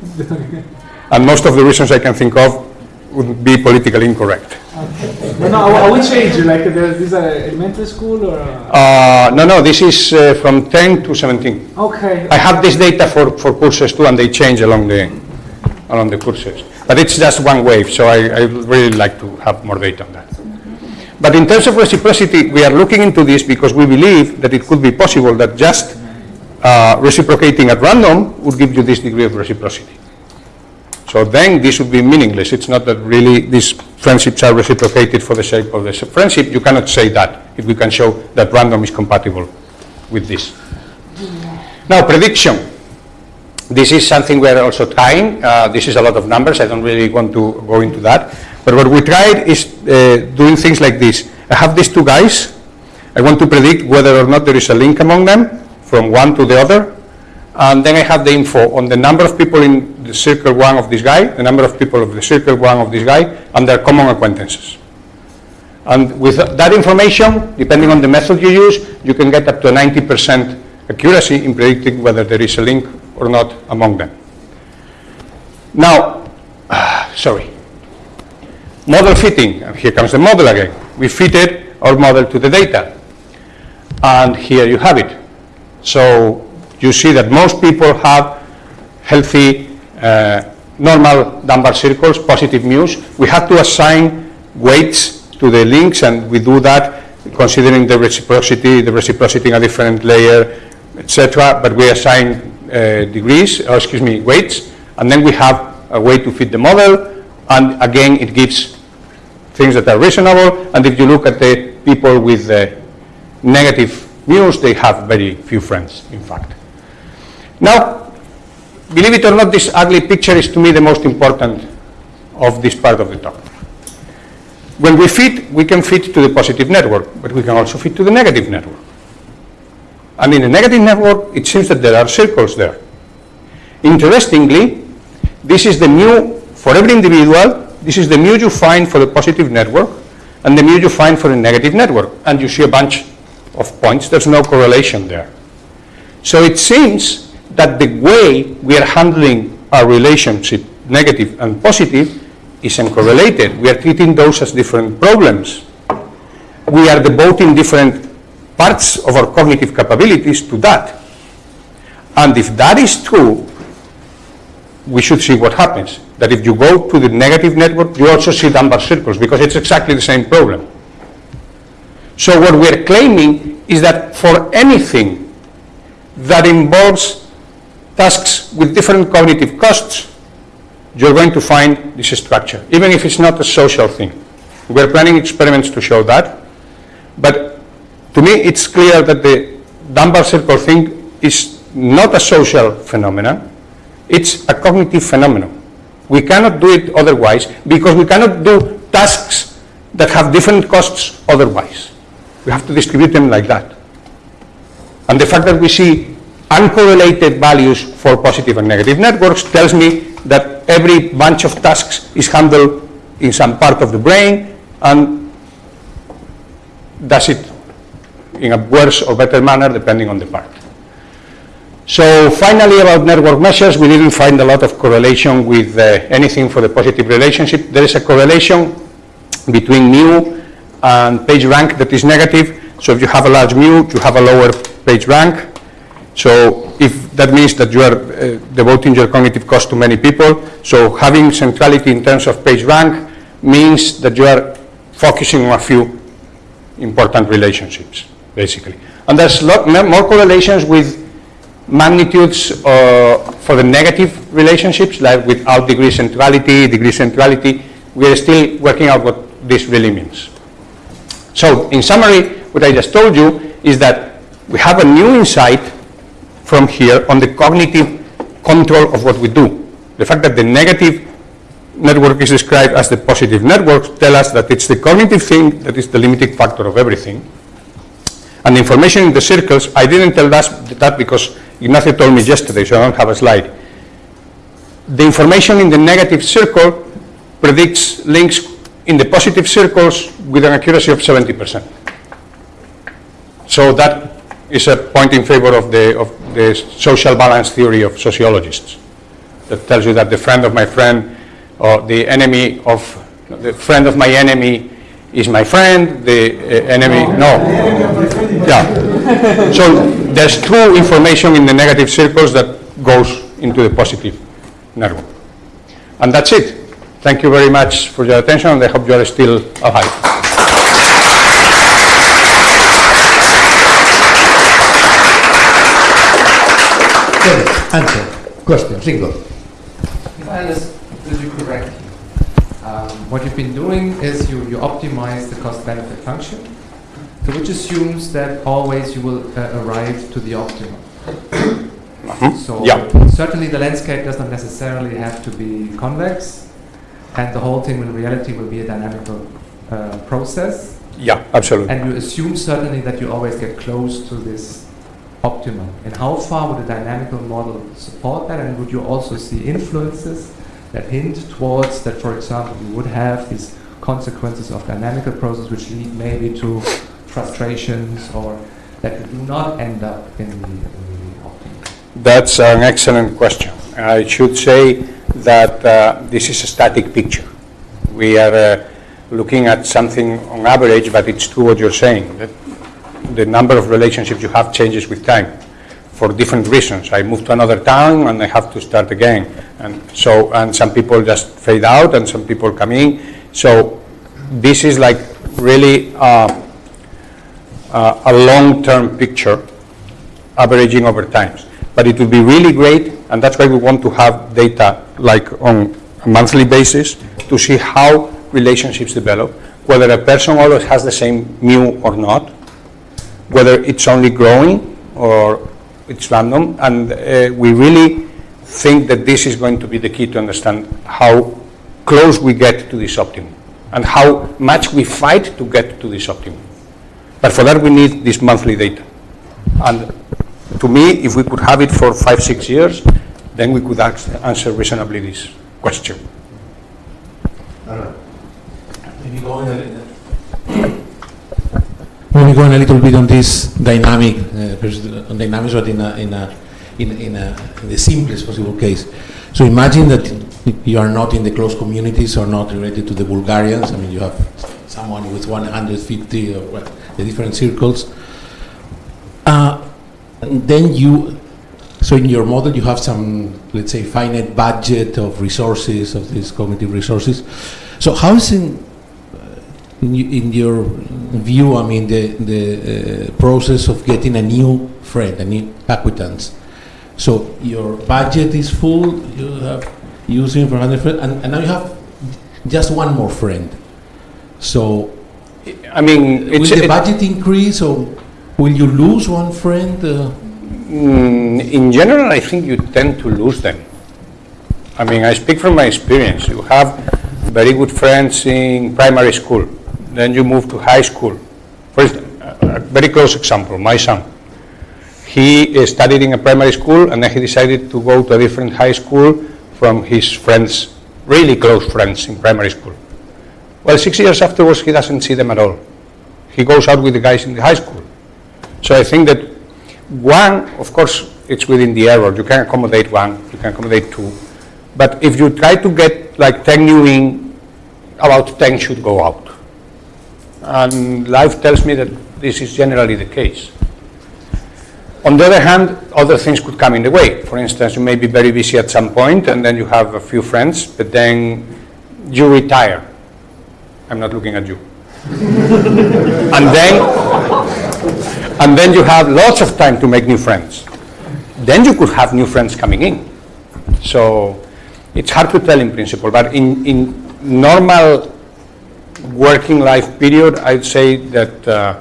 And most of the reasons I can think of would be politically incorrect. No, no, at which age? Like, the- this is a elementary school or? Uh, no, no, this is uh, from 10 to 17. Okay. I have this data for, for courses too, and they change along the, along the courses. But it's just one wave, so I, I really like to have more data on that. But in terms of reciprocity, we are looking into this because we believe that it could be possible that just uh, reciprocating at random would give you this degree of reciprocity. So then this would be meaningless. It's not that really these friendships are reciprocated for the sake of the friendship. You cannot say that if we can show that random is compatible with this. Now, prediction. This is something we're also trying. Uh, this is a lot of numbers. I don't really want to go into that. But what we tried is uh, doing things like this. I have these two guys. I want to predict whether or not there is a link among them from one to the other. And then I have the info on the number of people in the circle one of this guy, the number of people of the circle one of this guy, and their common acquaintances. And with that information, depending on the method you use, you can get up to 90% accuracy in predicting whether there is a link or not among them. Now, sorry, model fitting, here comes the model again. We fitted our model to the data, and here you have it. So you see that most people have healthy, uh, normal Dunbar circles, positive mu's. We have to assign weights to the links, and we do that considering the reciprocity, the reciprocity in a different layer, etc. But we assign uh, Uh, degrees, or excuse me, weights, and then we have a way to fit the model, and again, it gives things that are reasonable, and if you look at the people with the negative mu's, they have very few friends, in fact. Now, believe it or not, this ugly picture is to me the most important of this part of the talk. When we fit, we can fit to the positive network, but we can also fit to the negative network. And in the negative network, it seems that there are circles there. Interestingly, this is the mu for every individual, this is the mu you find for the positive network, and the mu you find for the negative network. And you see a bunch of points, there's no correlation there. So it seems that the way we are handling our relationship, negative and positive, is uncorrelated. We are treating those as different problems. We are devoting different parts of our cognitive capabilities to that. And if that is true, we should see what happens. That if you go to the negative network, you also see Dunbar circles because it's exactly the same problem. So what we're claiming is that for anything that involves tasks with different cognitive costs, you're going to find this structure, even if it's not a social thing. We're planning experiments to show that, but to me it's clear that the Dunbar circle thing is not a social phenomenon, it's a cognitive phenomenon. We cannot do it otherwise because we cannot do tasks that have different costs otherwise. We have to distribute them like that. And the fact that we see uncorrelated values for positive and negative networks tells me that every bunch of tasks is handled in some part of the brain and does it in a worse or better manner depending on the part. So finally about network measures, we didn't find a lot of correlation with uh, anything for the positive relationship. There is a correlation between mu and page rank that is negative. So if you have a large mu, you have a lower page rank. So if that means that you are uh, devoting your cognitive cost to many people, so having centrality in terms of page rank means that you are focusing on a few important relationships, basically. And there's lot more correlations with magnitudes uh, for the negative relationships, like without degree centrality, degree centrality. We are still working out what this really means. So in summary, what I just told you is that we have a new insight from here on the cognitive control of what we do. The fact that the negative network is described as the positive network tell us that it's the cognitive thing that is the limiting factor of everything. And information in the circles, I didn't tell that, that because Ignacio told me yesterday, so I don't have a slide. The information in the negative circle predicts links in the positive circles with an accuracy of 70%. So that is a point in favor of the, of the social balance theory of sociologists that tells you that the friend of my friend or the enemy of the friend of my enemy is my friend, the uh, enemy, no. Yeah. So there's true information in the negative circles that goes into the positive network. And that's it. Thank you very much for your attention, and I hope you are still alive. Answer. Question. Single. If I understood you correctly, um, what you've been doing is you, you optimize the cost-benefit function, so which assumes that always you will uh, arrive to the optimum. Mhm. So Yeah. certainly the landscape does not necessarily have to be convex, and the whole thing in reality will be a dynamical uh, process. Yeah, absolutely. And you assume certainly that you always get close to this optimum. And how far would a dynamical model support that? And would you also see influences that hint towards that, for example, you would have these consequences of dynamical process which lead maybe to frustrations or that you do not end up in the, in the? That's an excellent question. I should say that uh, this is a static picture. We are uh, looking at something on average, but it's true what you're saying. That the number of relationships you have changes with time for different reasons. I move to another town and I have to start again. And so, and some people just fade out and some people come in. So this is like really uh, uh, a long-term picture averaging over times. But it would be really great, and that's why we want to have data like on a monthly basis to see how relationships develop, whether a person always has the same mu or not, whether it's only growing or it's random, and uh, we really think that this is going to be the key to understand how close we get to this optimum and how much we fight to get to this optimum. But for that, we need this monthly data. And to me, if we could have it for five, six years, then we could answer reasonably this question. Maybe going maybe going a little bit on this dynamic, uh, on dynamics, but in a, in a, in, in a, in the simplest possible case. So imagine that you are not in the close communities or not related to the Bulgarians. I mean, you have someone with 150 or the different circles. Uh, and then you, so in your model, you have some, let's say, finite budget of resources, of these cognitive resources. So how is in, in, in your view, I mean, the, the uh, process of getting a new friend, a new acquaintance? So your budget is full, you have using for 100 friends, and, and now you have just one more friend. So I mean, will it's, the budget increase or will you lose one friend? Uh, Mm, in general, I think you tend to lose them. I mean, I speak from my experience. You have very good friends in primary school, then you move to high school. Instance, a very close example, my son. He studied in a primary school and then he decided to go to a different high school from his friends, really close friends in primary school. Well, six years afterwards, he doesn't see them at all. He goes out with the guys in the high school. So I think that one, of course, it's within the error. You can accommodate one, you can accommodate two. But if you try to get like 10 new in, about 10 should go out. And life tells me that this is generally the case. On the other hand, other things could come in the way. For instance, you may be very busy at some point and then you have a few friends, but then you retire. I'm not looking at you. and then and then you have lots of time to make new friends. Then you could have new friends coming in. So it's hard to tell in principle, but in, in normal working life period, I'd say that, uh,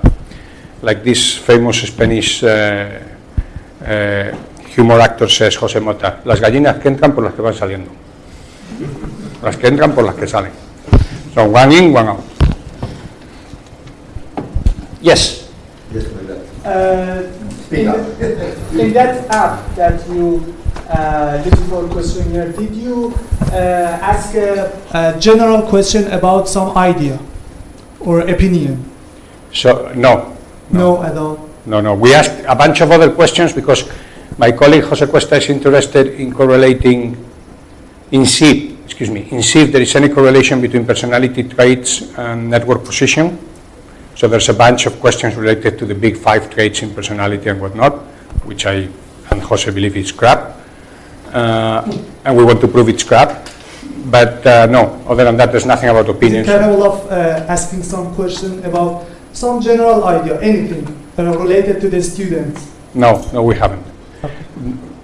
like this famous Spanish uh, uh, humor actor says, José Mota, las gallinas que entran por las que van saliendo. Las que entran por las que salen. So one in, one out. Yes. Yes. Uh, in, in that app that you uh, looking for questionnaire, did you uh, ask a, a general question about some idea or opinion? So, no, No, at all. No, no. We asked a bunch of other questions because my colleague Jose Cuesta is interested in correlating, in see, excuse me, in see if there is any correlation between personality traits and network position. So there's a bunch of questions related to the big five traits in personality and whatnot, which I and Jose believe is crap. Uh, and we want to prove it's crap. But uh, no, other than that, there's nothing about opinions. capable of uh, asking some question about some general idea, anything related to the students? No, no, we haven't.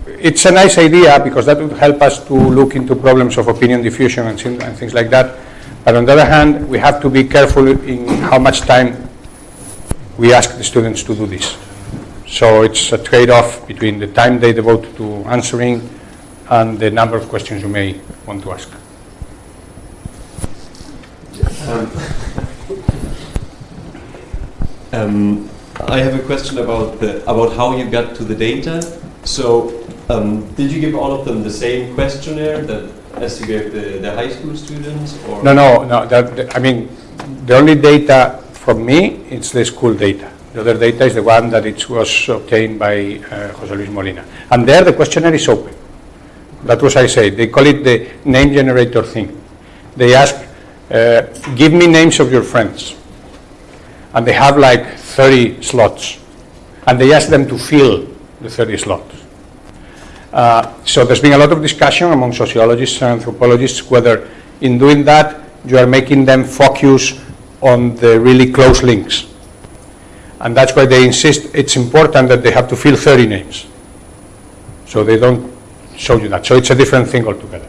It's a nice idea because that would help us to look into problems of opinion diffusion and, and things like that. But on the other hand, we have to be careful in how much time we ask the students to do this. So it's a trade-off between the time they devote to answering and the number of questions you may want to ask. Um, I have a question about the about how you got to the data. So, um, did you give all of them the same questionnaire that as you gave the, the high school students, or No, no, no, that, I mean, the only data from me, it's the school data. The other data is the one that it was obtained by uh, José Luis Molina. And there, the questionnaire is open. That was I say, they call it the name generator thing. They ask, uh, give me names of your friends. And they have like 30 slots. And they ask them to fill the 30 slots. Uh, So there's been a lot of discussion among sociologists and anthropologists whether in doing that you are making them focus on the really close links. And that's why they insist it's important that they have to fill 30 names. So they don't show you that. So it's a different thing altogether.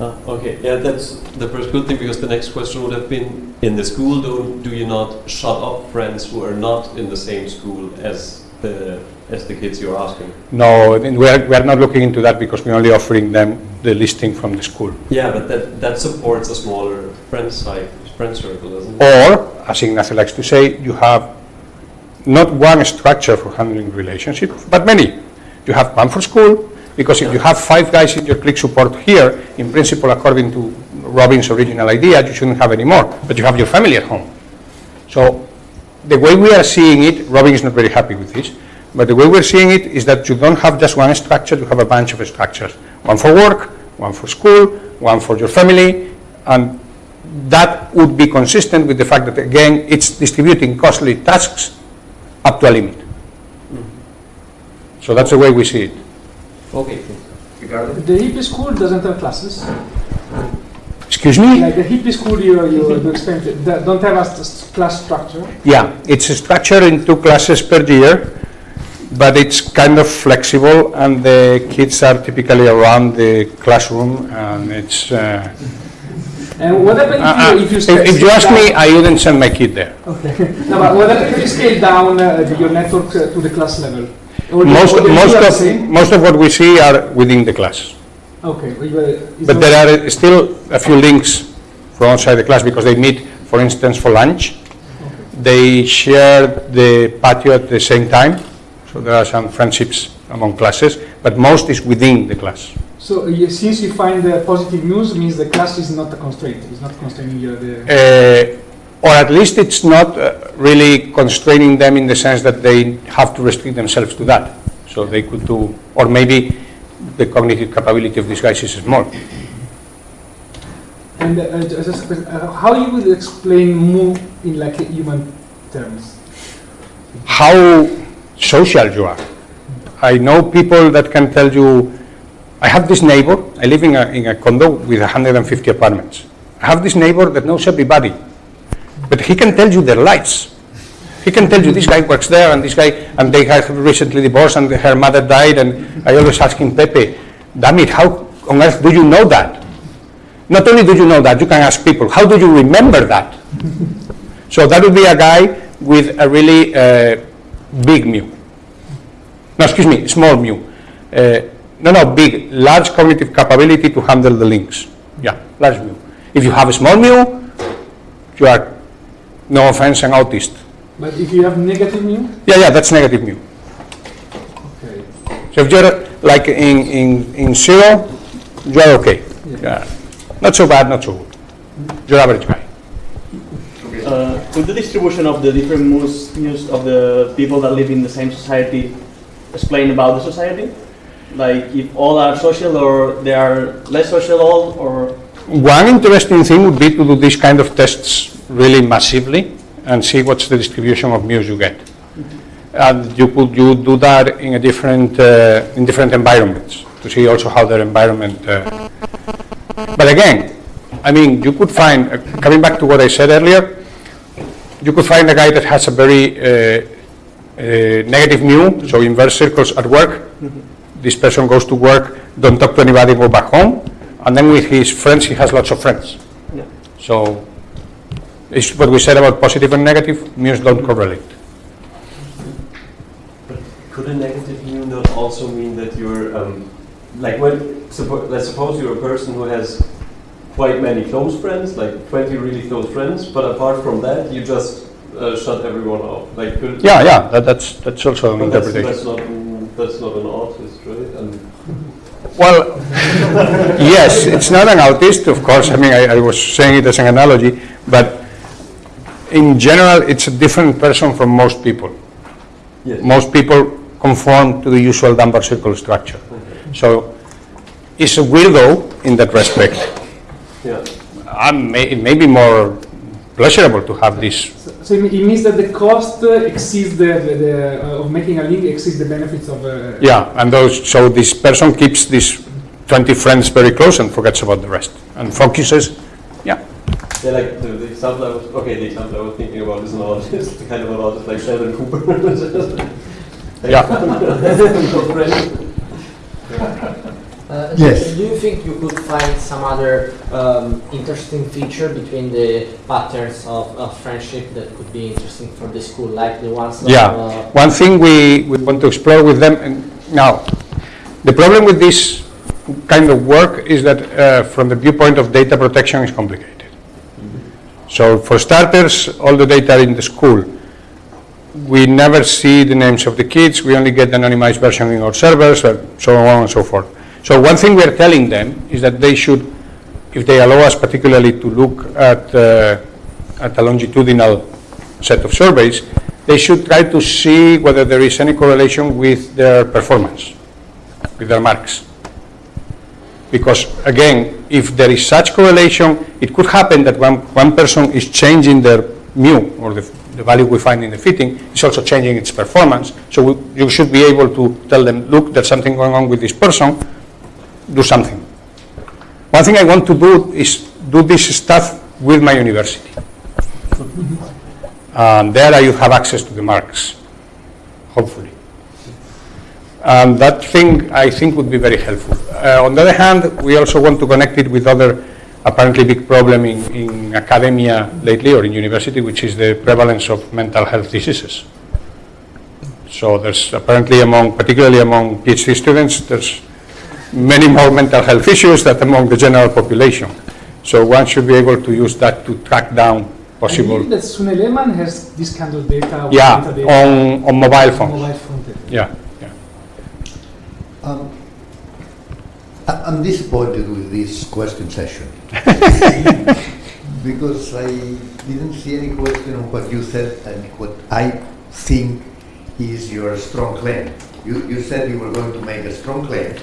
Ah, okay, yeah, that's the first good thing because the next question would have been in the school, do, do you not shut up friends who are not in the same school as the as the kids you're asking? No, we are, we are not looking into that because we're only offering them the listing from the school. Yeah, but that, that supports a smaller friend side, friend circle, doesn't it? Or, as Ignacio likes to say, you have not one structure for handling relationships, but many. You have one for school, because if you have five guys in your click support here, in principle, according to Robin's original idea, you shouldn't have any more, but you have your family at home. So the way we are seeing it, Robin is not very happy with this, but the way we're seeing it is that you don't have just one structure, you have a bunch of structures. One for work, one for school, one for your family, and that would be consistent with the fact that, again, it's distributing costly tasks up to a limit. So that's the way we see it. Okay, Ricardo? The hippie school doesn't have classes. Excuse me? Like the hippie school you, you you explained, it, don't have a st- class structure. Yeah, it's structured in two classes per year, but it's kind of flexible, and the kids are typically around the classroom, and it's. Uh, And what happens uh, if you, if you if, if you ask me, I wouldn't send my kid there. Okay. No, but what happens if you scale down uh, your network uh, to the class level? Most, most two are the of most of what we see are within the class, Okay. but there are still a few links from outside the class because they meet, for instance, for lunch. They share the patio at the same time, so there are some friendships among classes, but most is within the class. So uh, you- since you find the positive mu's, means the class is not a constraint. It's not constraining you. The Uh, or at least it's not uh, really constraining them in the sense that they have to restrict themselves to that. So they could do, or maybe the cognitive capability of these guys is small. and uh, just uh, how you would explain mu in like human terms? How social you are. I know people that can tell you, I have this neighbor, I live in a, in a condo with 150 apartments. I have this neighbor that knows everybody, but he can tell you their lives. He can tell you this guy works there and this guy, and they have recently divorced and her mother died, and I always ask him, Pepe, damn it, how on earth do you know that? Not only do you know that, you can ask people, how do you remember that? so that would be a guy with a really uh, big mu. No, excuse me, small mu. Uh, no, no, big, large cognitive capability to handle the links. Yeah, large mu. If you have a small mu, you are, no offense, an autist. But if you have negative mu, Yeah, yeah, that's negative mu. okay. So if you're like in, in, in zero, you're okay. Yeah. Not so bad, not so good. You're average guy. Uh, could the distribution of the different moods, mu's of the people that live in the same society explain about the society? Like if all are social or they are less social all or One interesting thing would be to do these kind of tests really massively and see what's the distribution of muse you get. And you could you do that in a different uh, in different environments to see also how their environment. Uh, but again, I mean, you could find uh, coming back to what I said earlier. You could find a guy that has a very uh, uh, negative mu, so inverse circles at work. This person goes to work, don't talk to anybody, go back home, and then with his friends, he has lots of friends. Yeah. So, it's what we said about positive and negative, muse don't correlate. Could a negative mu not also mean that you're, um, like when, suppo- let's suppose you're a person who has quite many close friends, like 20 really close friends, but apart from that, you just uh, shut everyone off. Like, could, Yeah, yeah, that, that's, that's also an but that's, interpretation. that's not that's not an artist, right? And Well, yes, it's not an autist, of course, I mean, I, I was saying it as an analogy, but in general, it's a different person from most people. yes. Most people conform to the usual Dunbar circle structure. So, it's a weirdo in that respect. yeah. May, it may be more pleasurable to have this So, so it it means that the cost uh, exceeds the, the, the uh, of making a link exceeds the benefits of. Uh, Yeah, and those, so this person keeps these 20 friends very close and forgets about the rest, and focuses, yeah. Yeah, like the, the example I was, okay, the example I was thinking about is an artist, kind of an artist like Sheldon Cooper. Yeah. Uh, Yes. Do you think you could find some other um, interesting feature between the patterns of, of friendship that could be interesting for the school, like the ones that, Yeah, uh, one thing we, we want to explore with them, and now, the problem with this kind of work is that uh, from the viewpoint of data protection is complicated. So for starters, all the data in the school, we never see the names of the kids, we only get the anonymized version in our servers, and so on and so forth. So one thing we are telling them is that they should, if they allow us particularly to look at, uh, at a longitudinal set of surveys, they should try to see whether there is any correlation with their performance, with their marks. Because again, if there is such correlation, it could happen that one, one person is changing their mu, or the, the value we find in the fitting, is also changing its performance. So we, you should be able to tell them, look, there's something going on with this person, do something. One thing I want to do is do this stuff with my university. And there I have access to the marks, hopefully. And that thing, I think, would be very helpful. Uh, on the other hand, we also want to connect it with other apparently big problem in, in academia lately or in university, which is the prevalence of mental health diseases. So there's apparently among, particularly among PhD students, there's many more mental health issues than among the general population. So one should be able to use that to track down I possible, believe that Sune Lehmann has this kind of data. or yeah, metadata on, on mobile phones. Mobile phone data. Yeah, yeah. Um, I- I'm disappointed with this question session. Because I didn't see any question on what you said and what I think is your strong claim. You, you said you were going to make a strong claim,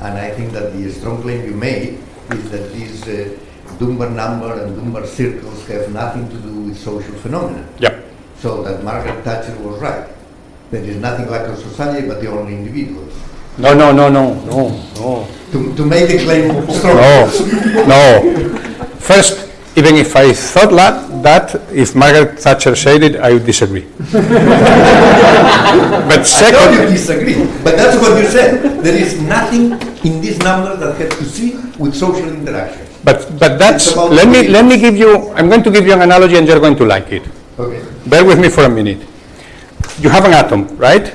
and I think that the strong claim you made is that these uh, Dunbar number and Dunbar circles have nothing to do with social phenomena. Yep. So that Margaret Thatcher was right. There is nothing like a society but the only individuals. No, no, no, no, no, no. To, to make the claim strong. No, no. First, even if I thought that, that, if Margaret Thatcher said it, I would disagree. but second, I know you disagree, but that's what you said. There is nothing in this number that has to see with social interaction. but, but that's, let me, let me give you, I'm going to give you an analogy and you're going to like it. Okay. Bear with me for a minute. You have an atom, right?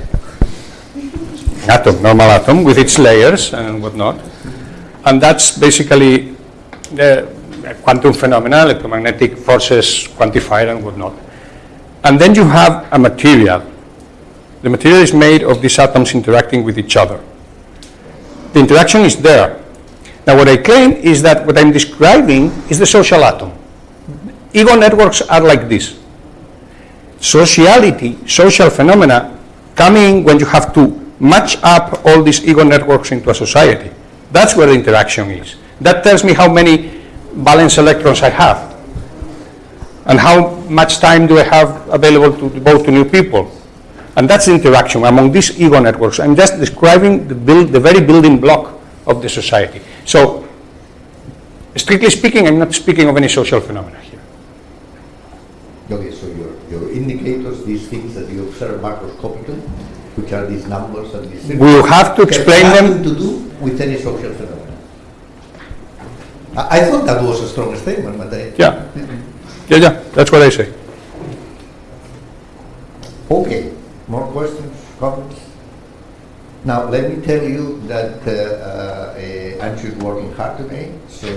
Atom, normal atom, with its layers and whatnot. And that's basically the quantum phenomena, electromagnetic forces quantified and whatnot. And then you have a material. The material is made of these atoms interacting with each other. The interaction is there. Now what I claim is that what I'm describing is the social atom. Ego networks are like this sociality, social phenomena, coming when you have to match up all these ego networks into a society. That's where the interaction is. That tells me how many valence electrons I have, and how much time do I have available to devote to new people. And that's the interaction among these ego networks. I'm just describing the, build, the very building block of the society. So, strictly speaking, I'm not speaking of any social phenomena here. Okay, so your, your indicators, these things that you observe macroscopically, which are these numbers and these... things, We have to explain have them- nothing to do with any social phenomena. I, I thought that was a strong statement, but I... Yeah. Yeah, yeah, that's what I say. Okay, more questions, comments? Now, let me tell you that uh, uh, uh, Anxo is working hard today, so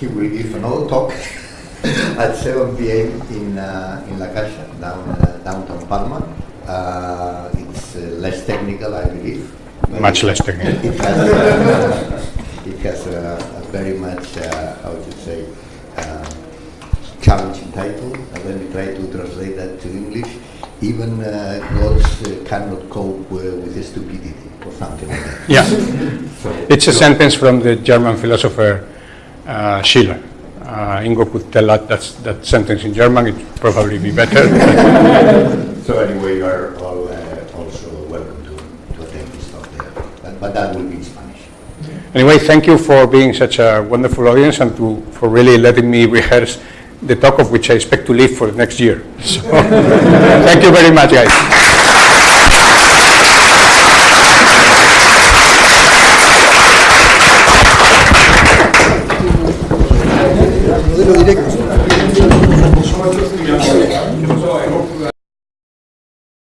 he will give another talk at 7 p.m. in, uh, in La Caixa, down, uh, downtown Palma. Uh, it's uh, less technical, I believe. Much less technical. It has, uh, it has very much, uh, how to say, uh, challenging title, and let me try to translate that to English. Even uh, gods uh, cannot cope uh, with stupidity, or something like that. Yeah. So- It's a so- sentence from the German philosopher uh, Schiller. Uh, Ingo could tell that that's, that sentence in German, it'd probably be better. So anyway, you are all uh, also welcome to, to attend this talk there, but, but that will be. Anyway, thank you for being such a wonderful audience and to, for really letting me rehearse the talk of which I expect to live for the next year. So, thank you very much, guys. So